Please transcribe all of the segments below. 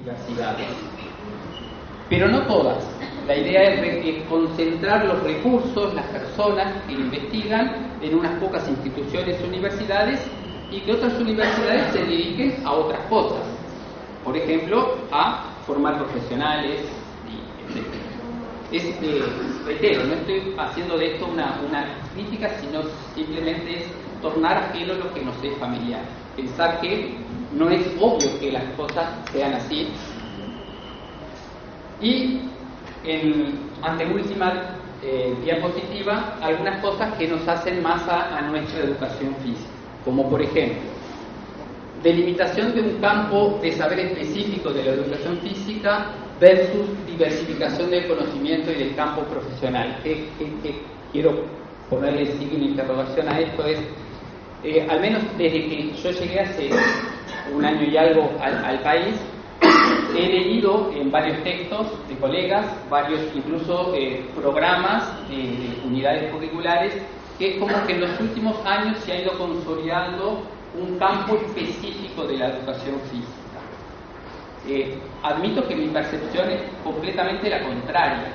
universidades. Pero no todas. La idea es, concentrar los recursos, las personas que investigan en unas pocas instituciones, universidades, y que otras universidades se dediquen a otras cosas. Por ejemplo, a formar profesionales, etc. Eh, reitero, no estoy haciendo de esto una, una crítica, sino simplemente es tornar ajeno lo que nos es familiar. Pensar que no es obvio que las cosas sean así. Y en anteúltima eh, diapositiva, algunas cosas que nos hacen más a, nuestra educación física, como por ejemplo, delimitación de un campo de saber específico de la educación física versus diversificación del conocimiento y del campo profesional. Que, quiero ponerle signo interrogación a esto es, eh, al menos desde que yo llegué hace un año y algo al, país, he leído en varios textos de colegas, varios incluso eh, programas de, unidades curriculares, que es como que en los últimos años se ha ido consolidando un campo específico de la educación física. Eh, admito que mi percepción es completamente la contraria.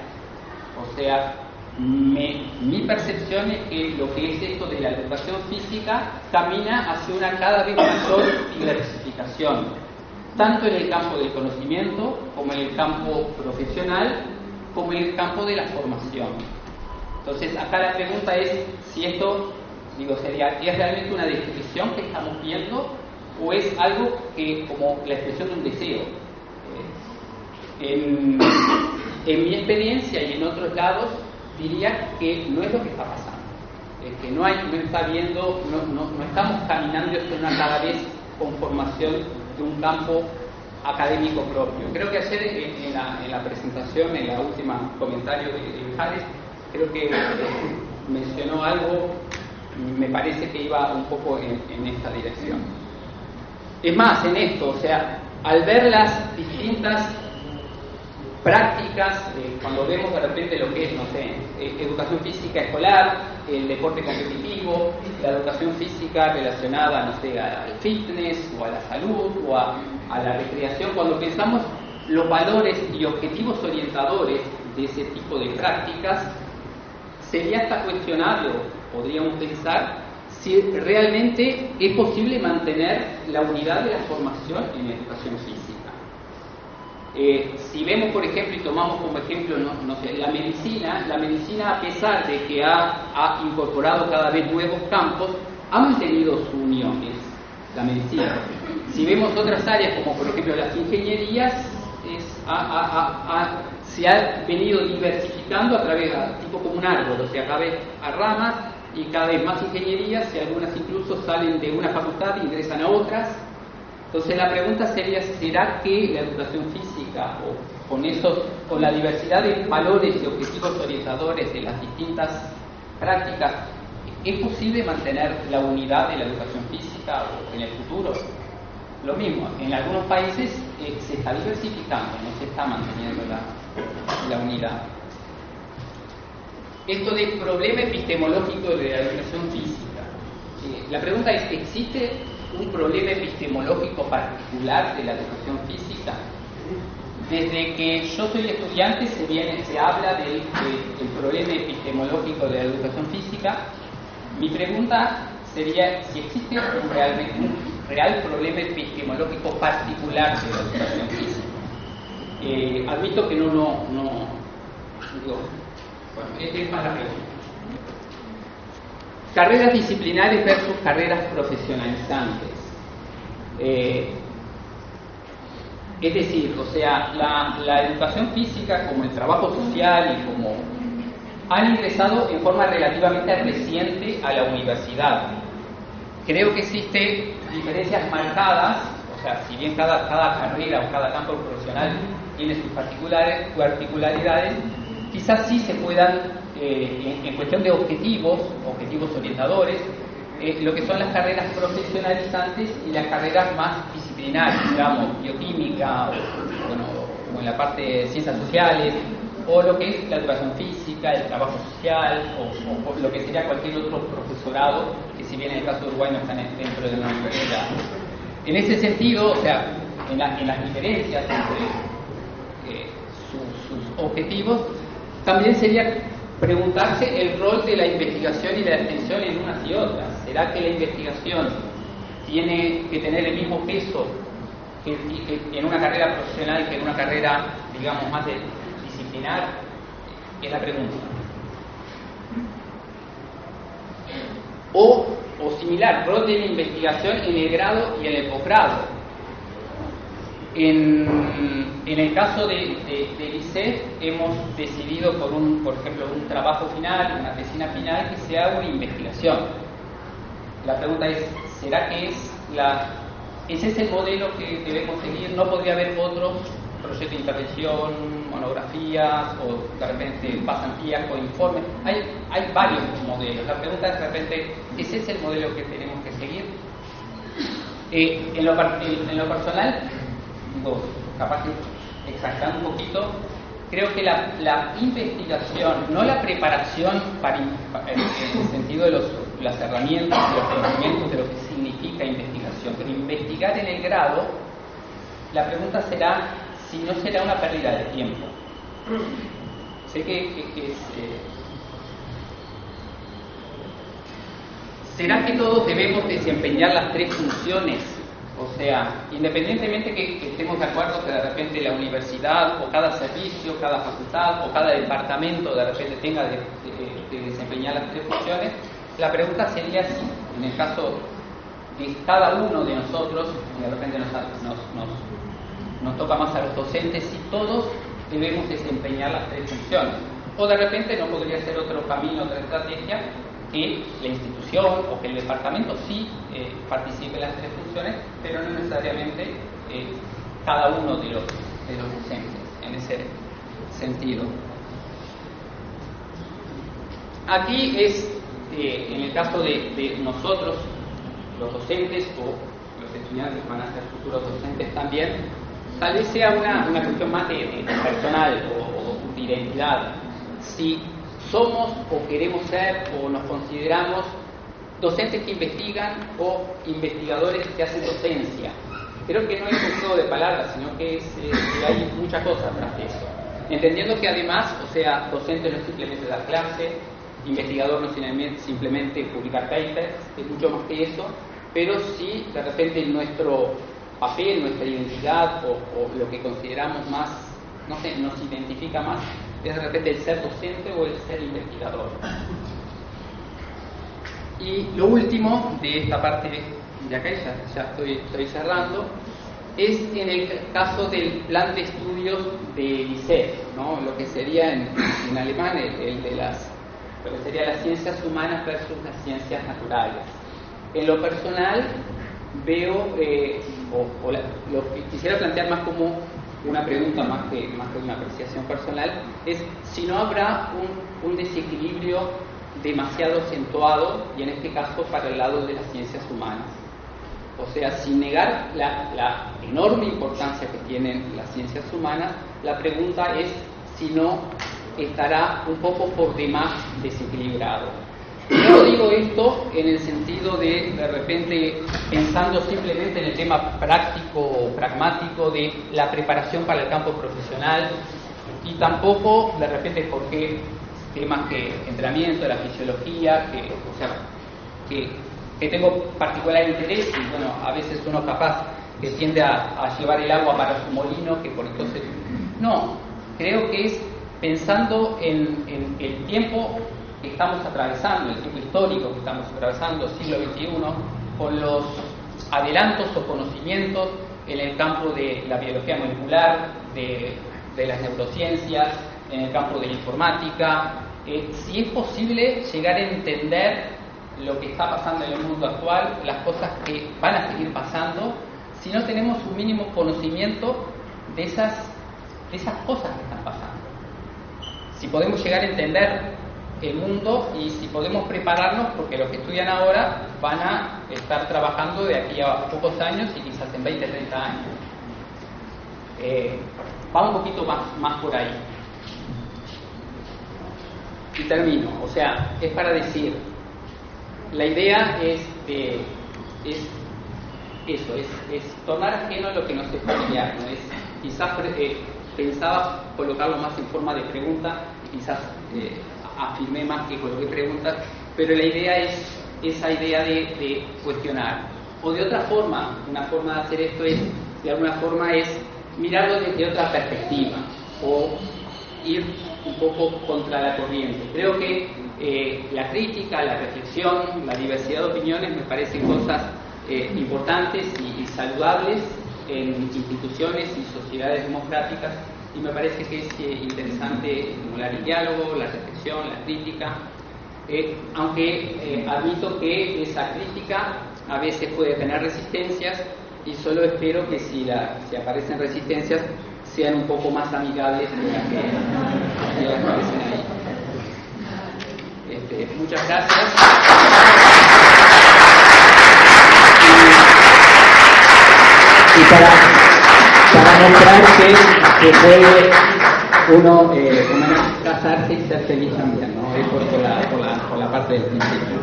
O sea, mi percepción es que lo que es esto de la educación física camina hacia una cada vez mayor diversificación, tanto en el campo del conocimiento como en el campo profesional, como en el campo de la formación. Entonces, acá la pregunta es si esto, digo, sería, ¿es realmente una descripción que estamos viendo o es algo que, como la expresión de un deseo? Eh, en mi experiencia y en otros lados, diría que no es lo que está pasando, que no, hay, no está viendo, no, estamos caminando hacia una cada vez conformación de un campo académico propio. Creo que ayer en, la, en presentación, en la última comentario de, de creo que mencionó algo, me parece que iba un poco en esta dirección. Es más, en esto, o sea, al ver las distintas prácticas, eh, cuando vemos de repente lo que es, no sé, eh, educación física escolar, el deporte competitivo, la educación física relacionada, no sé, al fitness o a la salud o a, la recreación, cuando pensamos los valores y objetivos orientadores de ese tipo de prácticas, sería hasta cuestionado, podríamos pensar, si realmente es posible mantener la unidad de la formación en educación física. Eh, si vemos, por ejemplo, y tomamos como ejemplo no, sé, la medicina, la medicina, a pesar de que ha, incorporado cada vez nuevos campos, ha mantenido su unión, es la medicina. Si vemos otras áreas, como por ejemplo las ingenierías, se ha venido diversificando a través, tipo como un árbol, o sea, cada vez a ramas y cada vez más ingenierías, y algunas incluso salen de una facultad e ingresan a otras, entonces la pregunta sería, ¿será que la educación física o con, eso, con la diversidad de valores y objetivos orientadores de las distintas prácticas, es posible mantener la unidad de la educación física en el futuro? Lo mismo, en algunos países eh, se está diversificando, no se está manteniendo la, unidad. Esto de problema epistemológico de la educación física. Eh, la pregunta es, ¿existe un problema epistemológico particular de la educación física. Desde que yo soy estudiante se, viene, se habla del, problema epistemológico de la educación física. Mi pregunta sería si existe un, realmente, un real problema epistemológico particular de la educación física. Eh, admito que no, no, no bueno, es más la pregunta. Carreras disciplinares versus carreras profesionalizantes. Eh, es decir, o sea, la, educación física como el trabajo social y como han ingresado en forma relativamente reciente a la universidad. Creo que existen diferencias marcadas, o sea, si bien cada, cada carrera o cada campo profesional tiene sus particularidades, quizás sí se puedan eh, en, cuestión de objetivos, objetivos orientadores, eh, lo que son las carreras profesionalizantes y las carreras más disciplinarias, digamos, bioquímica, o, bueno, como en la parte de ciencias sociales, o lo que es la educación física, el trabajo social, o, lo que sería cualquier otro profesorado, que si bien en el caso de Uruguay no están dentro de una universidad. En ese sentido, o sea, en, las diferencias entre eh, sus, objetivos, también sería preguntarse el rol de la investigación y la extensión en unas y otras. ¿Será que la investigación tiene que tener el mismo peso que, en una carrera profesional que en una carrera, digamos, más disciplinar? Es la pregunta. O, o similar, rol de la investigación en el grado y en el posgrado en, el caso de, de, hemos decidido por un, por ejemplo, un trabajo final, una tesina final, que sea una investigación. La pregunta es, ¿será que es la, ese es el modelo que debemos seguir? ¿No podría haber otros proyectos de intervención, monografías o de repente pasantías o informes? Hay, hay varios modelos. La pregunta es de repente, ¿ese es el modelo que tenemos que seguir? Eh, en lo personal, capaz de exagerar un poquito, creo que la, investigación, no la preparación para, en el sentido de los, las herramientas, de los conocimientos de lo que significa investigación, pero investigar en el grado, la pregunta será si no será una pérdida de tiempo. Sé que, es... Eh, ¿Será que todos debemos desempeñar las tres funciones o sea, independientemente que, estemos de acuerdo que de repente la universidad o cada servicio, cada facultad o cada departamento de repente tenga de, desempeñar las tres funciones, la pregunta sería si, en el caso de cada uno de nosotros, de repente nos, nos, nos toca más a los docentes, si todos debemos desempeñar las tres funciones. O de repente no podría ser otro camino, otra estrategia, que la institución o que el departamento sí eh, participe en las tres funciones, pero no necesariamente eh, cada uno de los, de los docentes en ese sentido. Aquí es, eh, en el caso de, nosotros, los docentes o los estudiantes van a ser futuros docentes también, tal vez sea una, cuestión más de, personal o, o de identidad. Si somos o queremos ser o nos consideramos docentes que investigan o investigadores que hacen docencia. Creo que no es un juego de palabras, sino que, hay muchas cosas tras eso. Entendiendo que además, o sea, docente no es simplemente dar clase, investigador no es simplemente publicar papers, es mucho más que eso, pero sí de repente nuestro papel, nuestra identidad o, o lo que consideramos más, no sé, nos identifica más, es de repente el ser docente o el ser investigador. Y lo último de esta parte de acá, ya, estoy, estoy, cerrando, es en el caso del plan de estudios de ICE, ¿no? lo que sería en, alemán el, de las, lo que sería las ciencias humanas versus las ciencias naturales. En lo personal veo, eh, o, lo que quisiera plantear más como una pregunta más que, más que una apreciación personal, es si no habrá un, un desequilibrio demasiado acentuado, y en este caso para el lado de las ciencias humanas. O sea, sin negar la, la, enorme importancia que tienen las ciencias humanas, la pregunta es si no estará un poco por demás desequilibrado. No digo esto en el sentido de, de repente, pensando simplemente en el tema práctico o pragmático de la preparación para el campo profesional y tampoco, de repente, porque temas que entrenamiento, la fisiología, que, o sea, que, que, tengo particular interés y, bueno, a veces uno capaz que tiende a, llevar el agua para su molino, que por entonces... No, creo que es pensando en, en el tiempo estamos atravesando, el tiempo histórico que estamos atravesando, siglo XXI, con los adelantos o conocimientos en el campo de la biología molecular, de, las neurociencias, en el campo de la informática, eh, si es posible llegar a entender lo que está pasando en el mundo actual, las cosas que van a seguir pasando, si no tenemos un mínimo conocimiento de esas, de esas cosas que están pasando. Si podemos llegar a entender el mundo y si podemos prepararnos porque los que estudian ahora van a estar trabajando de aquí a pocos años y quizás en 20, 30 años. Eh, va un poquito más, más por ahí. Y termino, o sea, es para decir, la idea es, es eso, es, es, tornar ajeno a lo que nos es familiar, ¿no? quizás eh, pensaba colocarlo más en forma de pregunta, quizás eh, afirmé más que coloqué preguntas, pero la idea es esa idea de, cuestionar. O de otra forma, una forma de hacer esto es, de alguna forma, es mirarlo desde otra perspectiva o ir un poco contra la corriente. Creo que eh, la crítica, la reflexión, la diversidad de opiniones me parecen cosas eh, importantes y, saludables en instituciones y sociedades democráticas y me parece que es eh, interesante estimular el diálogo, la reflexión, la crítica, aunque admito que esa crítica a veces puede tener resistencias y solo espero que si, aparecen resistencias sean un poco más amigables de las que, aparecen ahí. Este, muchas gracias. Y, para, para mostrar que, puede uno eh, casarse y ser feliz también, ¿no? Es por, la, por, la, por la parte del principio.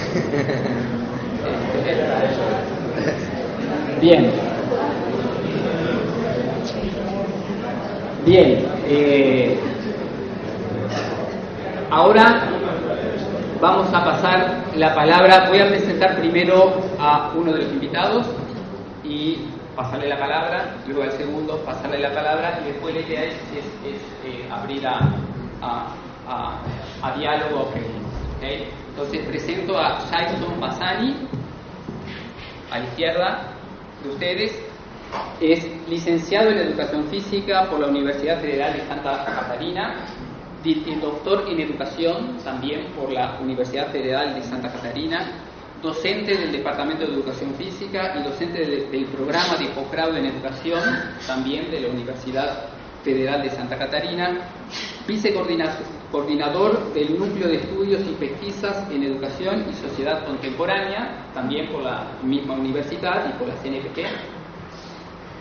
Bien. Bien. Eh, ahora vamos a pasar la palabra. Voy a presentar primero a uno de los invitados y pasarle la palabra, luego al segundo pasarle la palabra y después la idea es, eh, abrir a, diálogo Entonces presento a Jason Bassani, a la izquierda, de ustedes es licenciado en Educación Física por la Universidad Federal de Santa Catarina, doctor en Educación también por la Universidad Federal de Santa Catarina, docente del Departamento de Educación Física y docente del, programa de posgrado en Educación también de la Universidad Federal de Santa Catarina, vicecoordinador del Núcleo de Estudios y Pesquisas en Educación y Sociedad Contemporánea, también por la misma universidad y por la CNPq.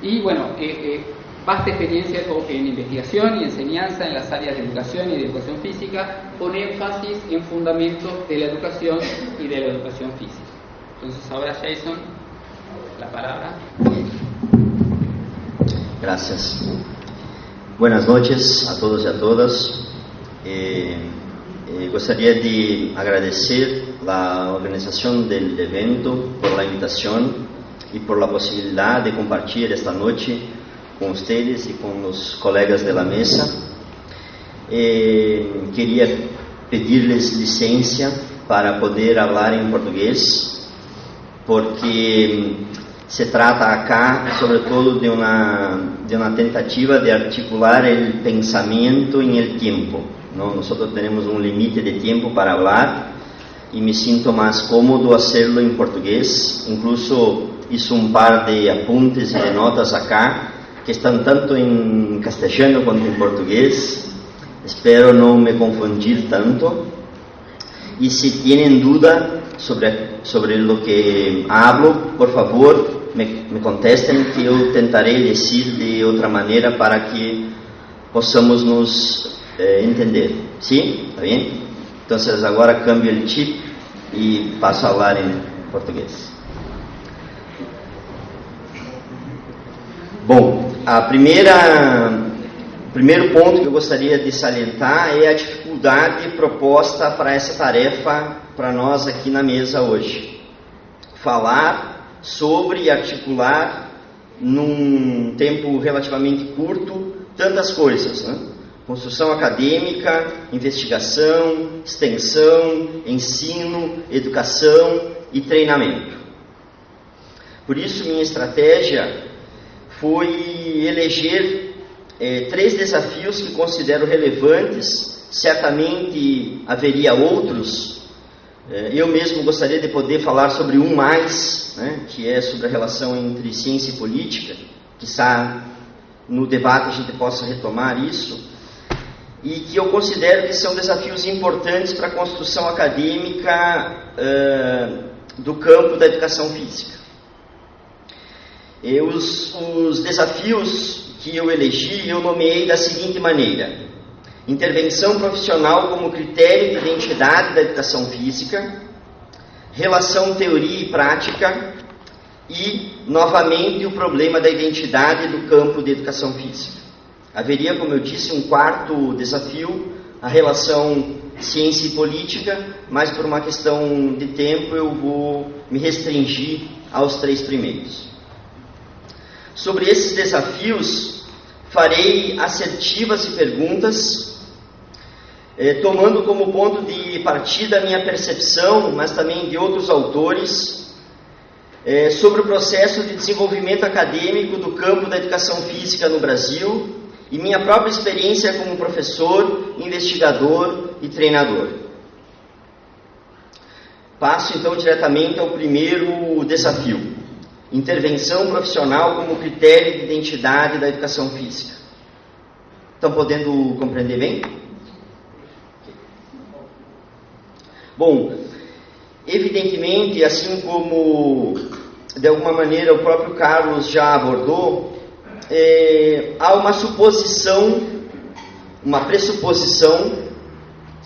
Y bueno, eh, eh, vasta experiencia en investigación y enseñanza en las áreas de educación y de educación física, con énfasis en fundamentos de la educación y de la educación física. Entonces ahora Jason, la palabra. Gracias. Buenas noches a todos y a todas. Eh, eh, gostaria de agradecer la organización del evento por la invitación y por la posibilidad de compartir esta noche con ustedes y con los colegas de la mesa. Eh, quería pedirles licencia para poder hablar en portugués, porque se trata acá, sobretudo, de uma, de uma tentativa de articular o pensamento em el tempo. ¿no? Nós temos um limite de tempo para falar e me sinto mais cómodo hacerlo em português. Incluso hice um par de apuntes e de notas acá que estão tanto em castelhano quanto em português. Espero não me confundir tanto. E se tienen dúvida sobre, sobre lo que hablo, por favor, me, me contestem que eu tentarei dizer de outra maneira para que possamos nos eh, entender. Sim? Está bem? Então, agora cambio o chip e passo a falar em português. Bom, a primeira, o primeiro ponto que eu gostaria de salientar é a dificuldade proposta para essa tarefa para nós aqui na mesa hoje. Falar sobre e articular num tempo relativamente curto tantas coisas, né? Construção acadêmica, investigação, extensão, ensino, educação e treinamento. Por isso, minha estratégia foi eleger eh, três desafios que considero relevantes. Certamente haveria outros é, eu mesmo gostaria de poder falar sobre um mais, né, que é sobre a relação entre ciência e política, que está no debate a gente possa retomar isso, e que eu considero que são desafios importantes para a construção acadêmica uh, do campo da educação física. E os, os desafios que eu elegi, eu nomeei da seguinte maneira: intervenção profissional como critério de identidade da educação física, relação teoria e prática e, novamente, o problema da identidade do campo de educação física. Haveria, como eu disse, um quarto desafio, a relação ciência e política, mas por uma questão de tempo eu vou me restringir aos três primeiros. Sobre esses desafios, farei assertivas e perguntas, eh, tomando como ponto de partida a minha percepção, mas também de outros autores, eh, sobre o processo de desenvolvimento acadêmico do campo da educação física no Brasil e minha própria experiência como professor, investigador e treinador. Passo então diretamente ao primeiro desafio: intervenção profissional como critério de identidade da educação física. Estão podendo compreender bem? Bom, evidentemente, assim como de alguma maneira o próprio Carlos já abordou, é, há uma suposição, uma pressuposição,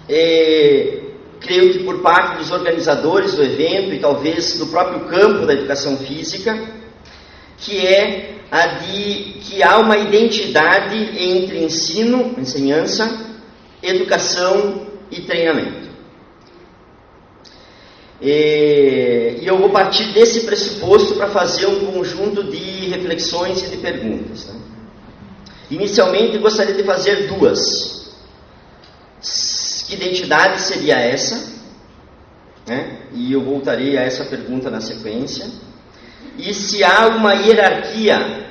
é, creio que por parte dos organizadores do evento e talvez do próprio campo da educação física, que é a de que há uma identidade entre ensino, ensinança, educação e treinamento. E, eu vou partir desse pressuposto para fazer um conjunto de reflexões e de perguntas. Né? Inicialmente, gostaria de fazer duas. Que identidade seria essa? Né? E eu voltarei a essa pergunta na sequência. E se há uma hierarquia,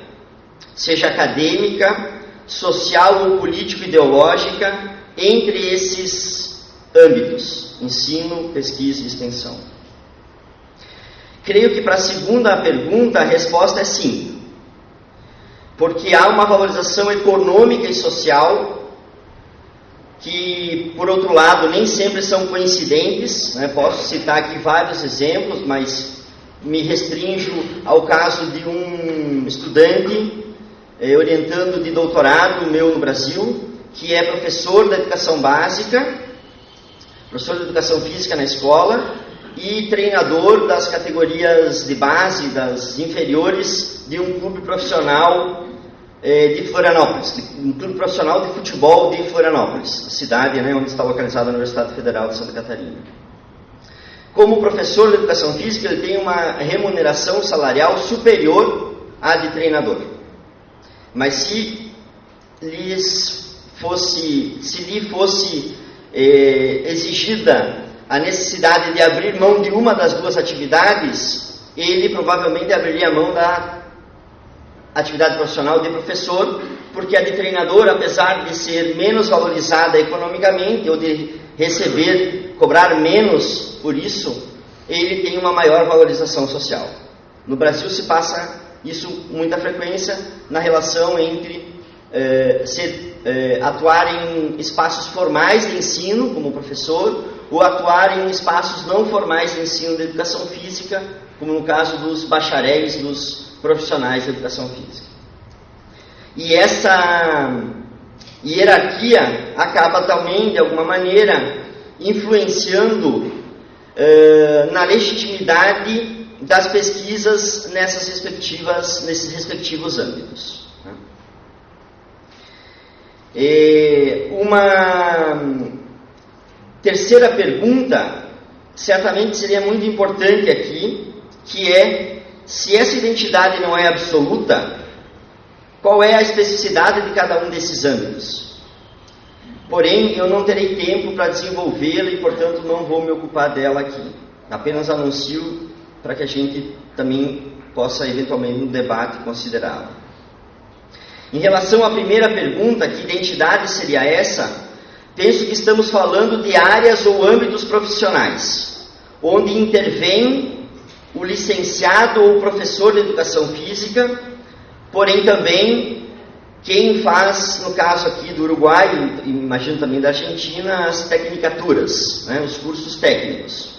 seja acadêmica, social ou político-ideológica, entre esses âmbitos ensino, pesquisa e extensão? Creio que para a segunda pergunta a resposta é sim. Porque há uma valorização econômica e social que, por outro lado, nem sempre são coincidentes. Né? Posso citar aqui vários exemplos, mas me restringo ao caso de um estudante eh, orientando de doutorado meu no Brasil, que é professor da educação básica professor de educação física na escola e treinador das categorias de base, das inferiores, de um clube profissional eh, de Florianópolis, um clube profissional de futebol de Florianópolis, cidade né, onde está localizada a Universidade Federal de Santa Catarina. Como professor de educação física, ele tem uma remuneração salarial superior à de treinador. Mas se lhes fosse, se lhe fosse eh, exigida a necessidade de abrir mão de uma das duas atividades, ele provavelmente abriria mão da atividade profissional de professor, porque a de treinador, apesar de ser menos valorizada economicamente ou de receber, cobrar menos por isso, ele tem uma maior valorização social. No Brasil se passa isso muita frequência na relação entre eh, ser é, atuar em espaços formais de ensino, como professor, ou atuar em espaços não formais de ensino de educação física, como no caso dos bacharéis, dos profissionais de educação física. E essa hierarquia acaba também, de alguma maneira, influenciando uh, na legitimidade das pesquisas nessas respectivas, nesses respectivos âmbitos. E uma terceira pergunta, certamente seria muito importante aqui, que é se essa identidade não é absoluta, qual é a especificidade de cada um desses âmbitos? Porém, eu não terei tempo para desenvolvê-la e, portanto, não vou me ocupar dela aqui. Apenas anuncio para que a gente também possa, eventualmente, no debate, considerá-la. Em relação à primeira pergunta, que identidade seria essa? Penso que estamos falando de áreas ou âmbitos profissionais, onde intervém o licenciado ou professor de educação física, porém também quem faz, no caso aqui do Uruguai, e imagino também da Argentina, as tecnicaturas, né, os cursos técnicos,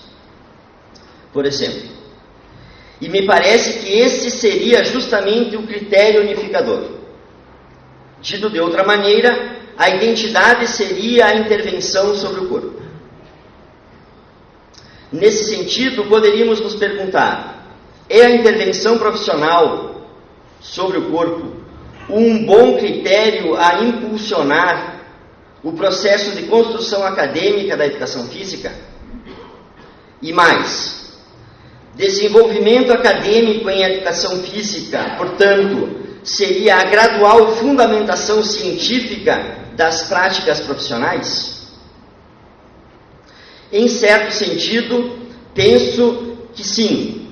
por exemplo. E me parece que esse seria justamente o critério unificador. Dito de outra maneira, a identidade seria a intervenção sobre o corpo. Nesse sentido, poderíamos nos perguntar: é a intervenção profissional sobre o corpo um bom critério a impulsionar o processo de construção acadêmica da educação física? E mais, desenvolvimento acadêmico em educação física, portanto, seria a gradual fundamentação científica das práticas profissionais? Em certo sentido, penso que sim,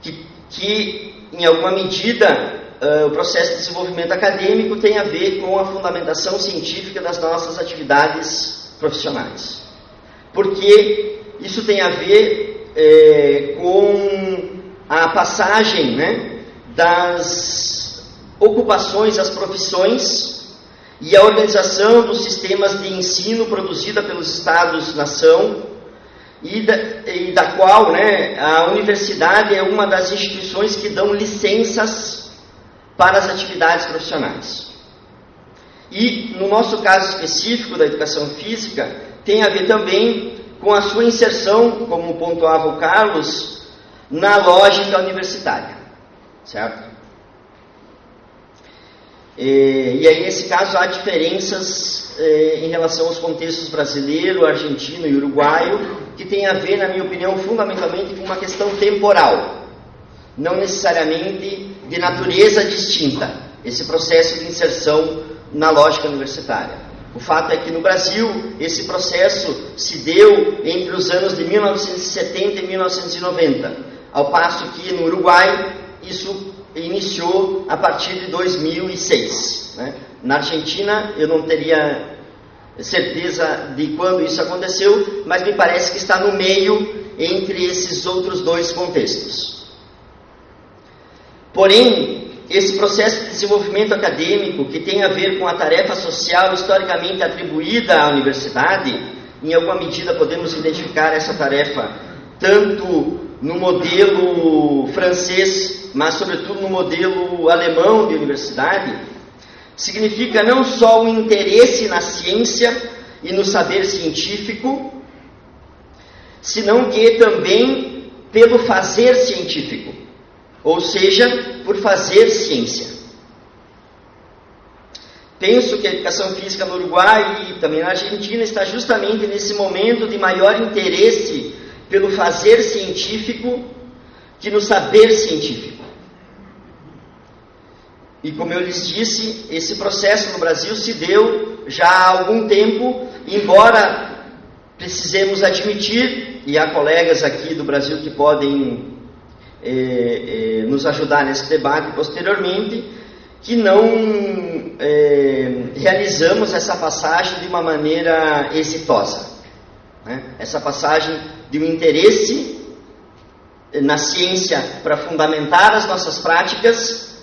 que, que em alguma medida uh, o processo de desenvolvimento acadêmico tem a ver com a fundamentação científica das nossas atividades profissionais. Porque isso tem a ver com a passagem né, das ocupações, as profissões e a organização dos sistemas de ensino produzida pelos Estados-nação e e da qual né, a universidade é uma das instituições que dão licenças para as atividades profissionais. E no nosso caso específico da educação física, tem a ver também com a sua inserção, como pontuava o Carlos, na lógica universitária, certo? E, e aí, nesse caso, há diferenças eh, em relação aos contextos brasileiro, argentino e uruguaio, que tem a ver, na minha opinião, fundamentalmente com uma questão temporal, não necessariamente de natureza distinta, esse processo de inserção na lógica universitária. O fato é que no Brasil esse processo se deu entre os anos de 1970 e 1990, ao passo que no Uruguai isso iniciou a partir de 2006. Né? Na Argentina, eu não teria certeza de quando isso aconteceu, mas me parece que está no meio entre esses outros dois contextos. Porém, esse processo de desenvolvimento acadêmico, que tem a ver com a tarefa social historicamente atribuída à universidade, em alguma medida podemos identificar essa tarefa tanto no modelo francês, mas sobretudo no modelo alemão de universidade, significa não só o interesse na ciência e no saber científico, senão que também pelo fazer científico, ou seja, por fazer ciência. Penso que a educação física no Uruguai e também na Argentina está justamente nesse momento de maior interesse pelo fazer científico que no saber científico. E como eu lhes disse, esse processo no Brasil se deu já há algum tempo, embora precisemos admitir, e há colegas aqui do Brasil que podem eh, eh, nos ajudar nesse debate posteriormente, que não eh, realizamos essa passagem de uma maneira exitosa. Né? Essa passagem de um interesse na ciência para fundamentar as nossas práticas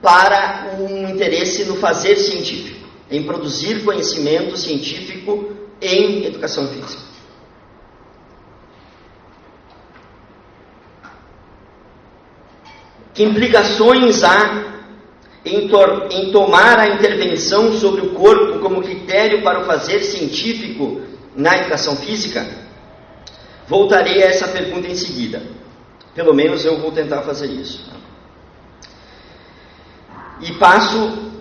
para um interesse no fazer científico, em produzir conhecimento científico em educação física. Que implicações há em, em, tomar a intervenção sobre o corpo como critério para o fazer científico na educação física? Voltarei a essa pergunta em seguida. Pelo menos eu vou tentar fazer isso. E passo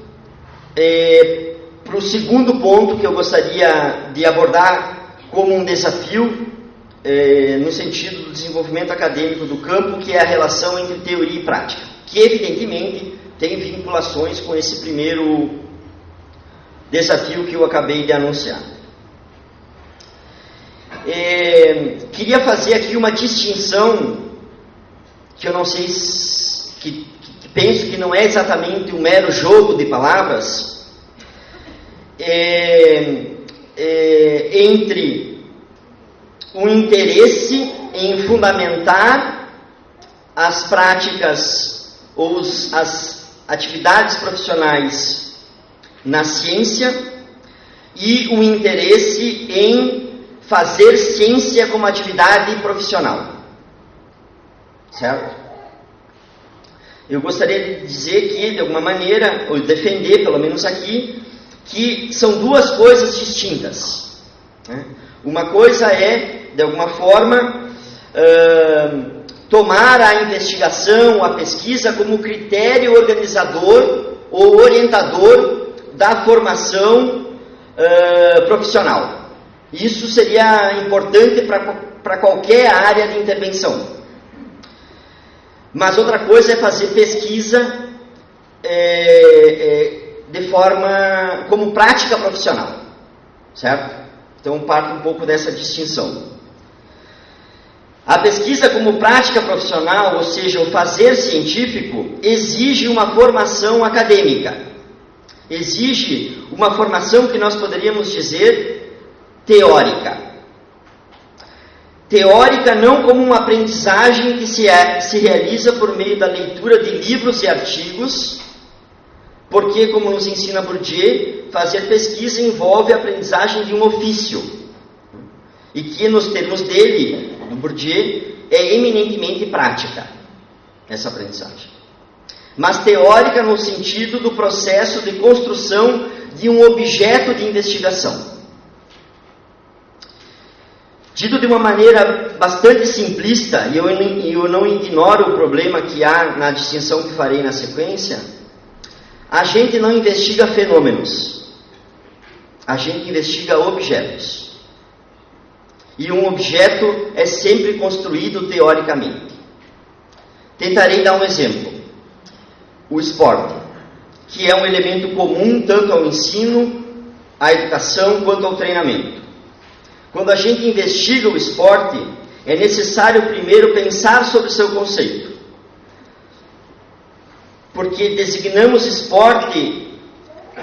é, para o segundo ponto que eu gostaria de abordar como um desafio é, no sentido do desenvolvimento acadêmico do campo, que é a relação entre teoria e prática, que evidentemente tem vinculações com esse primeiro desafio que eu acabei de anunciar. É, queria fazer aqui uma distinção que eu não sei se, que, que, penso que não é exatamente um mero jogo de palavras. É, é, entre o interesse em fundamentar as práticas ou as atividades profissionais na ciência e o interesse em fazer ciência como atividade profissional. Certo? eu gostaria de dizer que, de alguma maneira, ou defender, pelo menos aqui, que são duas coisas distintas. Né? Uma coisa é, de alguma forma, uh, tomar a investigação, a pesquisa como critério organizador ou orientador da formação uh, profissional. Isso seria importante para qualquer área de intervenção. Mas outra coisa é fazer pesquisa é, é, de forma como prática profissional, certo? Então parte um pouco dessa distinção. A pesquisa como prática profissional, ou seja, o fazer científico, exige uma formação acadêmica. Exige uma formação que nós poderíamos dizer teórica teórica não como uma aprendizagem que se, é, se realiza por meio da leitura de livros e artigos, porque, como nos ensina Bourdieu, fazer pesquisa envolve a aprendizagem de um ofício, e que, nos termos dele, do Bourdieu, é eminentemente prática, essa aprendizagem. Mas teórica no sentido do processo de construção de um objeto de investigação. Dito de uma maneira bastante simplista, e eu, eu não ignoro o problema que há na distinção que farei na sequência, a gente não investiga fenômenos, a gente investiga objetos. E um objeto é sempre construído teoricamente. Tentarei dar um exemplo. O esporte, que é um elemento comum tanto ao ensino, à educação quanto ao treinamento. Quando a gente investiga o esporte, é necessário primeiro pensar sobre o seu conceito. Porque designamos esporte,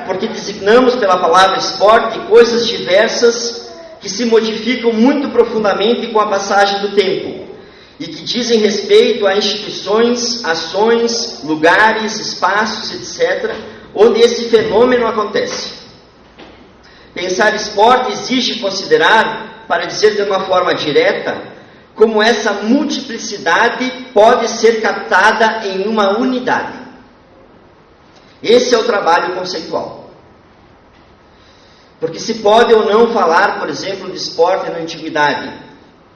porque designamos pela palavra esporte coisas diversas que se modificam muito profundamente com a passagem do tempo e que dizem respeito a instituições, ações, lugares, espaços, etc., onde esse fenômeno acontece. Pensar esporte exige considerar, para dizer de uma forma direta, como essa multiplicidade pode ser captada em uma unidade. Esse é o trabalho conceitual. Porque se pode ou não falar, por exemplo, de esporte na antiguidade.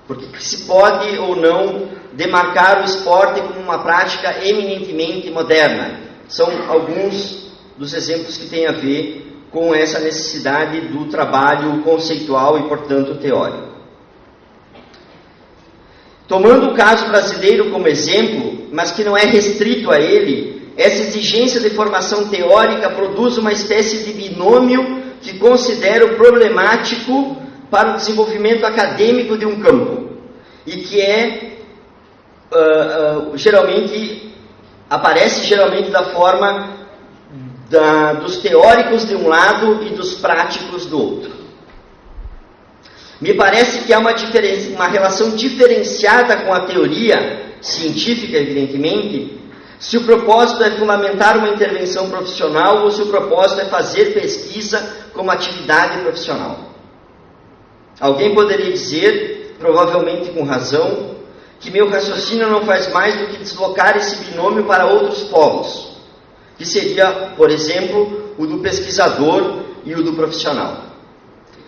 Porque se pode ou não demarcar o esporte como uma prática eminentemente moderna. São alguns dos exemplos que têm a ver com essa necessidade do trabalho conceitual e, portanto, teórico. Tomando o caso brasileiro como exemplo, mas que não é restrito a ele, essa exigência de formação teórica produz uma espécie de binômio que considero problemático para o desenvolvimento acadêmico de um campo e que é uh, uh, geralmente aparece geralmente da forma da, dos teóricos de um lado e dos práticos do outro. Me parece que há uma, uma relação diferenciada com a teoria científica, evidentemente, se o propósito é fundamentar uma intervenção profissional ou se o propósito é fazer pesquisa como atividade profissional. Alguém poderia dizer, provavelmente com razão, que meu raciocínio não faz mais do que deslocar esse binômio para outros polos que seria, por exemplo, o do pesquisador e o do profissional.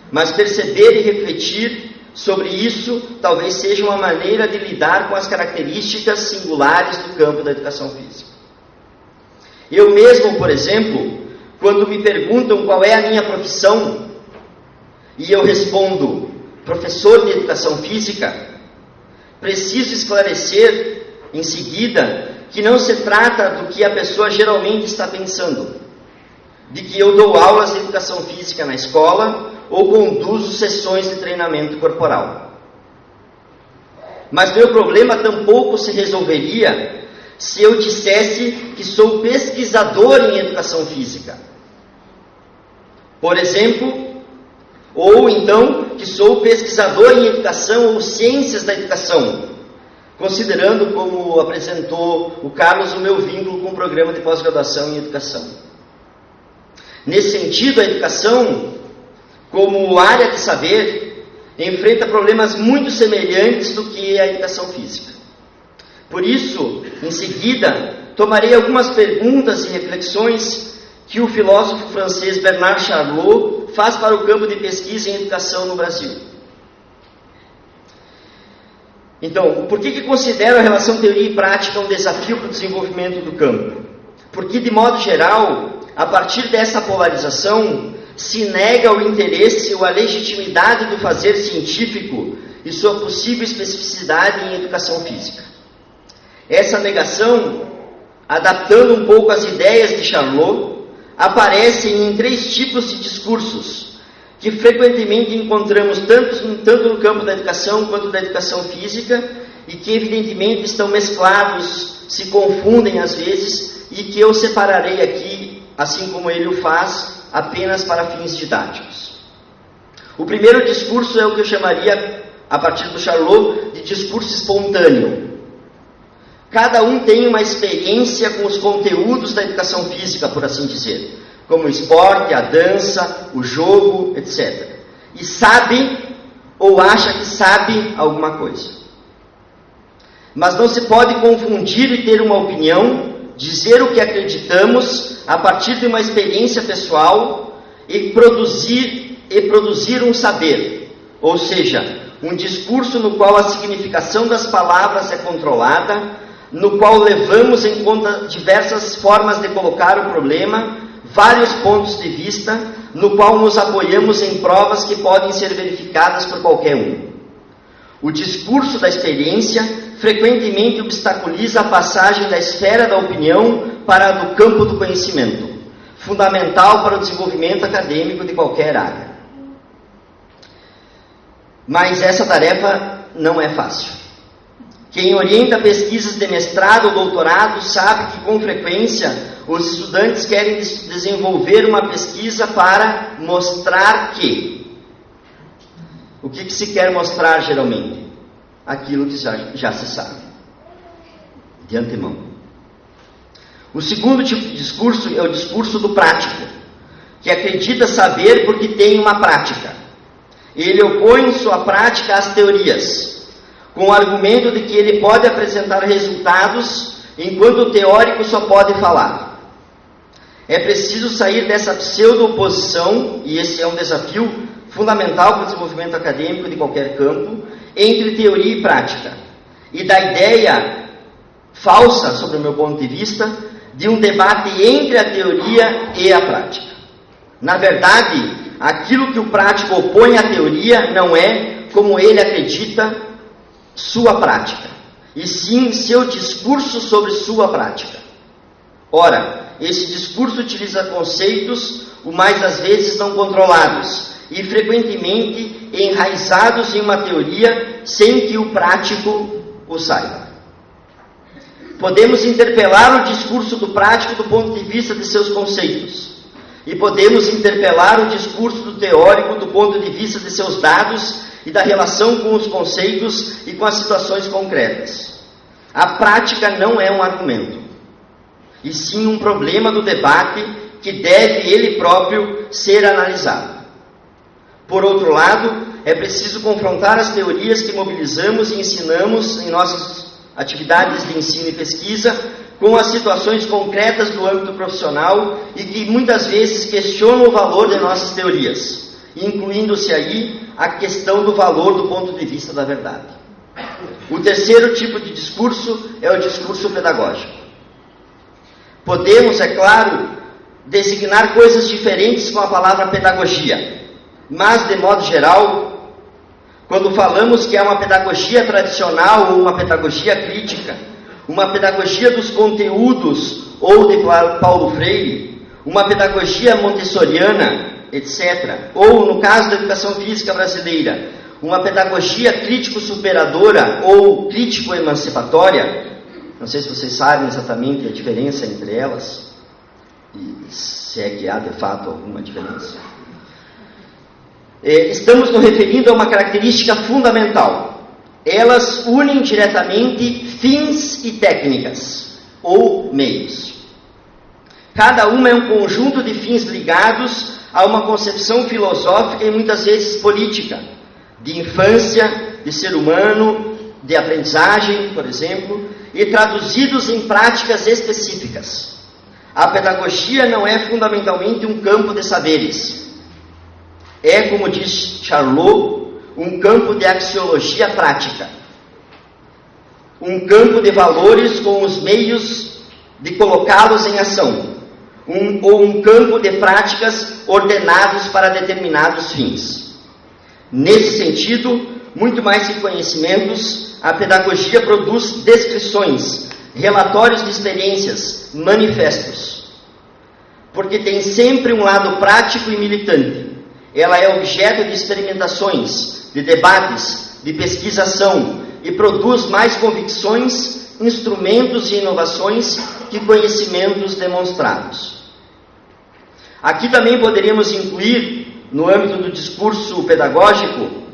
Mas perceber e refletir sobre isso talvez seja uma maneira de lidar com as características singulares do campo da educação física. Eu mesmo, por exemplo, quando me perguntam qual é a minha profissão e eu respondo professor de educação física, preciso esclarecer em seguida que não se trata do que a pessoa geralmente está pensando, de que eu dou aulas de educação física na escola ou conduzo sessões de treinamento corporal. Mas meu problema tampouco se resolveria se eu dissesse que sou pesquisador em educação física. Por exemplo, ou então que sou pesquisador em educação ou ciências da educação, considerando, como apresentou o Carlos, o meu vínculo com o programa de pós-graduação em educação. Nesse sentido, a educação, como área de saber, enfrenta problemas muito semelhantes do que a educação física. Por isso, em seguida, tomarei algumas perguntas e reflexões que o filósofo francês Bernard Charlot faz para o campo de pesquisa em educação no Brasil. Então, por que, que considero a relação teoria e prática um desafio para o desenvolvimento do campo? Porque, de modo geral, a partir dessa polarização, se nega o interesse ou a legitimidade do fazer científico e sua possível especificidade em educação física. Essa negação, adaptando um pouco as ideias de Charlot, aparece em três tipos de discursos que frequentemente encontramos tanto, tanto no campo da educação quanto da educação física e que evidentemente estão mesclados, se confundem às vezes e que eu separarei aqui, assim como ele o faz, apenas para fins didáticos. O primeiro discurso é o que eu chamaria, a partir do Charlot, de discurso espontâneo. Cada um tem uma experiência com os conteúdos da educação física, por assim dizer, como o esporte, a dança, o jogo, etc. E sabe ou acha que sabe alguma coisa. Mas não se pode confundir e ter uma opinião, dizer o que acreditamos a partir de uma experiência pessoal e produzir e produzir um saber, ou seja, um discurso no qual a significação das palavras é controlada, no qual levamos em conta diversas formas de colocar o problema, vários pontos de vista, no qual nos apoiamos em provas que podem ser verificadas por qualquer um. O discurso da experiência frequentemente obstaculiza a passagem da esfera da opinião para a do campo do conhecimento, fundamental para o desenvolvimento acadêmico de qualquer área. Mas essa tarefa não é fácil. Quem orienta pesquisas de mestrado ou doutorado sabe que, com frequência, os estudantes querem desenvolver uma pesquisa para mostrar que. O que, que se quer mostrar geralmente? Aquilo que já, já se sabe, de antemão. O segundo tipo de discurso é o discurso do prático, que acredita saber porque tem uma prática. Ele opõe sua prática às teorias com o argumento de que ele pode apresentar resultados enquanto o teórico só pode falar. É preciso sair dessa pseudo-oposição, e esse é um desafio fundamental para o desenvolvimento acadêmico de qualquer campo, entre teoria e prática. E da ideia falsa, sob o meu ponto de vista, de um debate entre a teoria e a prática. Na verdade, aquilo que o prático opõe à teoria não é, como ele acredita, sua prática, e sim seu discurso sobre sua prática. Ora, esse discurso utiliza conceitos, o mais das vezes não controlados, e frequentemente enraizados em uma teoria sem que o prático o saiba. Podemos interpelar o discurso do prático do ponto de vista de seus conceitos, e podemos interpelar o discurso do teórico do ponto de vista de seus dados e da relação com os conceitos e com as situações concretas. A prática não é um argumento, e sim um problema do debate que deve ele próprio ser analisado. Por outro lado, é preciso confrontar as teorias que mobilizamos e ensinamos em nossas atividades de ensino e pesquisa com as situações concretas do âmbito profissional e que muitas vezes questionam o valor de nossas teorias, incluindo-se aí a questão do valor do ponto de vista da verdade. O terceiro tipo de discurso é o discurso pedagógico. Podemos, é claro, designar coisas diferentes com a palavra pedagogia, mas, de modo geral, quando falamos que é uma pedagogia tradicional ou uma pedagogia crítica, uma pedagogia dos conteúdos ou de Paulo Freire, uma pedagogia montessoriana, etc. Ou, no caso da educação física brasileira, uma pedagogia crítico-superadora ou crítico-emancipatória, não sei se vocês sabem exatamente a diferença entre elas, e se é que há de fato alguma diferença. É, estamos nos referindo a uma característica fundamental. Elas unem diretamente fins e técnicas, ou meios. Cada uma é um conjunto de fins ligados a uma concepção filosófica e muitas vezes política, de infância, de ser humano, de aprendizagem, por exemplo, e traduzidos em práticas específicas. A pedagogia não é fundamentalmente um campo de saberes. É, como diz Charlot, um campo de axiologia prática. Um campo de valores com os meios de colocá-los em ação. Um, ou um campo de práticas ordenados para determinados fins. Nesse sentido, muito mais que conhecimentos, a pedagogia produz descrições, relatórios de experiências, manifestos. Porque tem sempre um lado prático e militante. Ela é objeto de experimentações, de debates, de pesquisação e produz mais convicções, instrumentos e inovações que conhecimentos demonstrados. Aqui também poderíamos incluir, no âmbito do discurso pedagógico,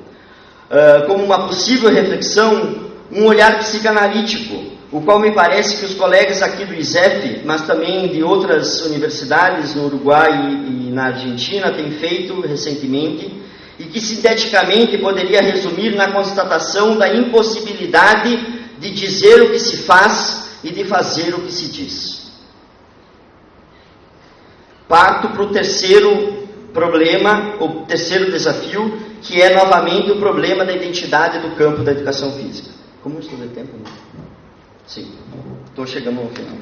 uh, como uma possível reflexão, um olhar psicanalítico, o qual me parece que os colegas aqui do ISEF, mas também de outras universidades no Uruguai e, e na Argentina, têm feito recentemente, e que sinteticamente poderia resumir na constatação da impossibilidade de dizer o que se faz e de fazer o que se diz. Parto para o terceiro problema, o terceiro desafio, que é novamente o problema da identidade do campo da educação física. Como estou de tempo? Né? Sim, estou chegando ao final.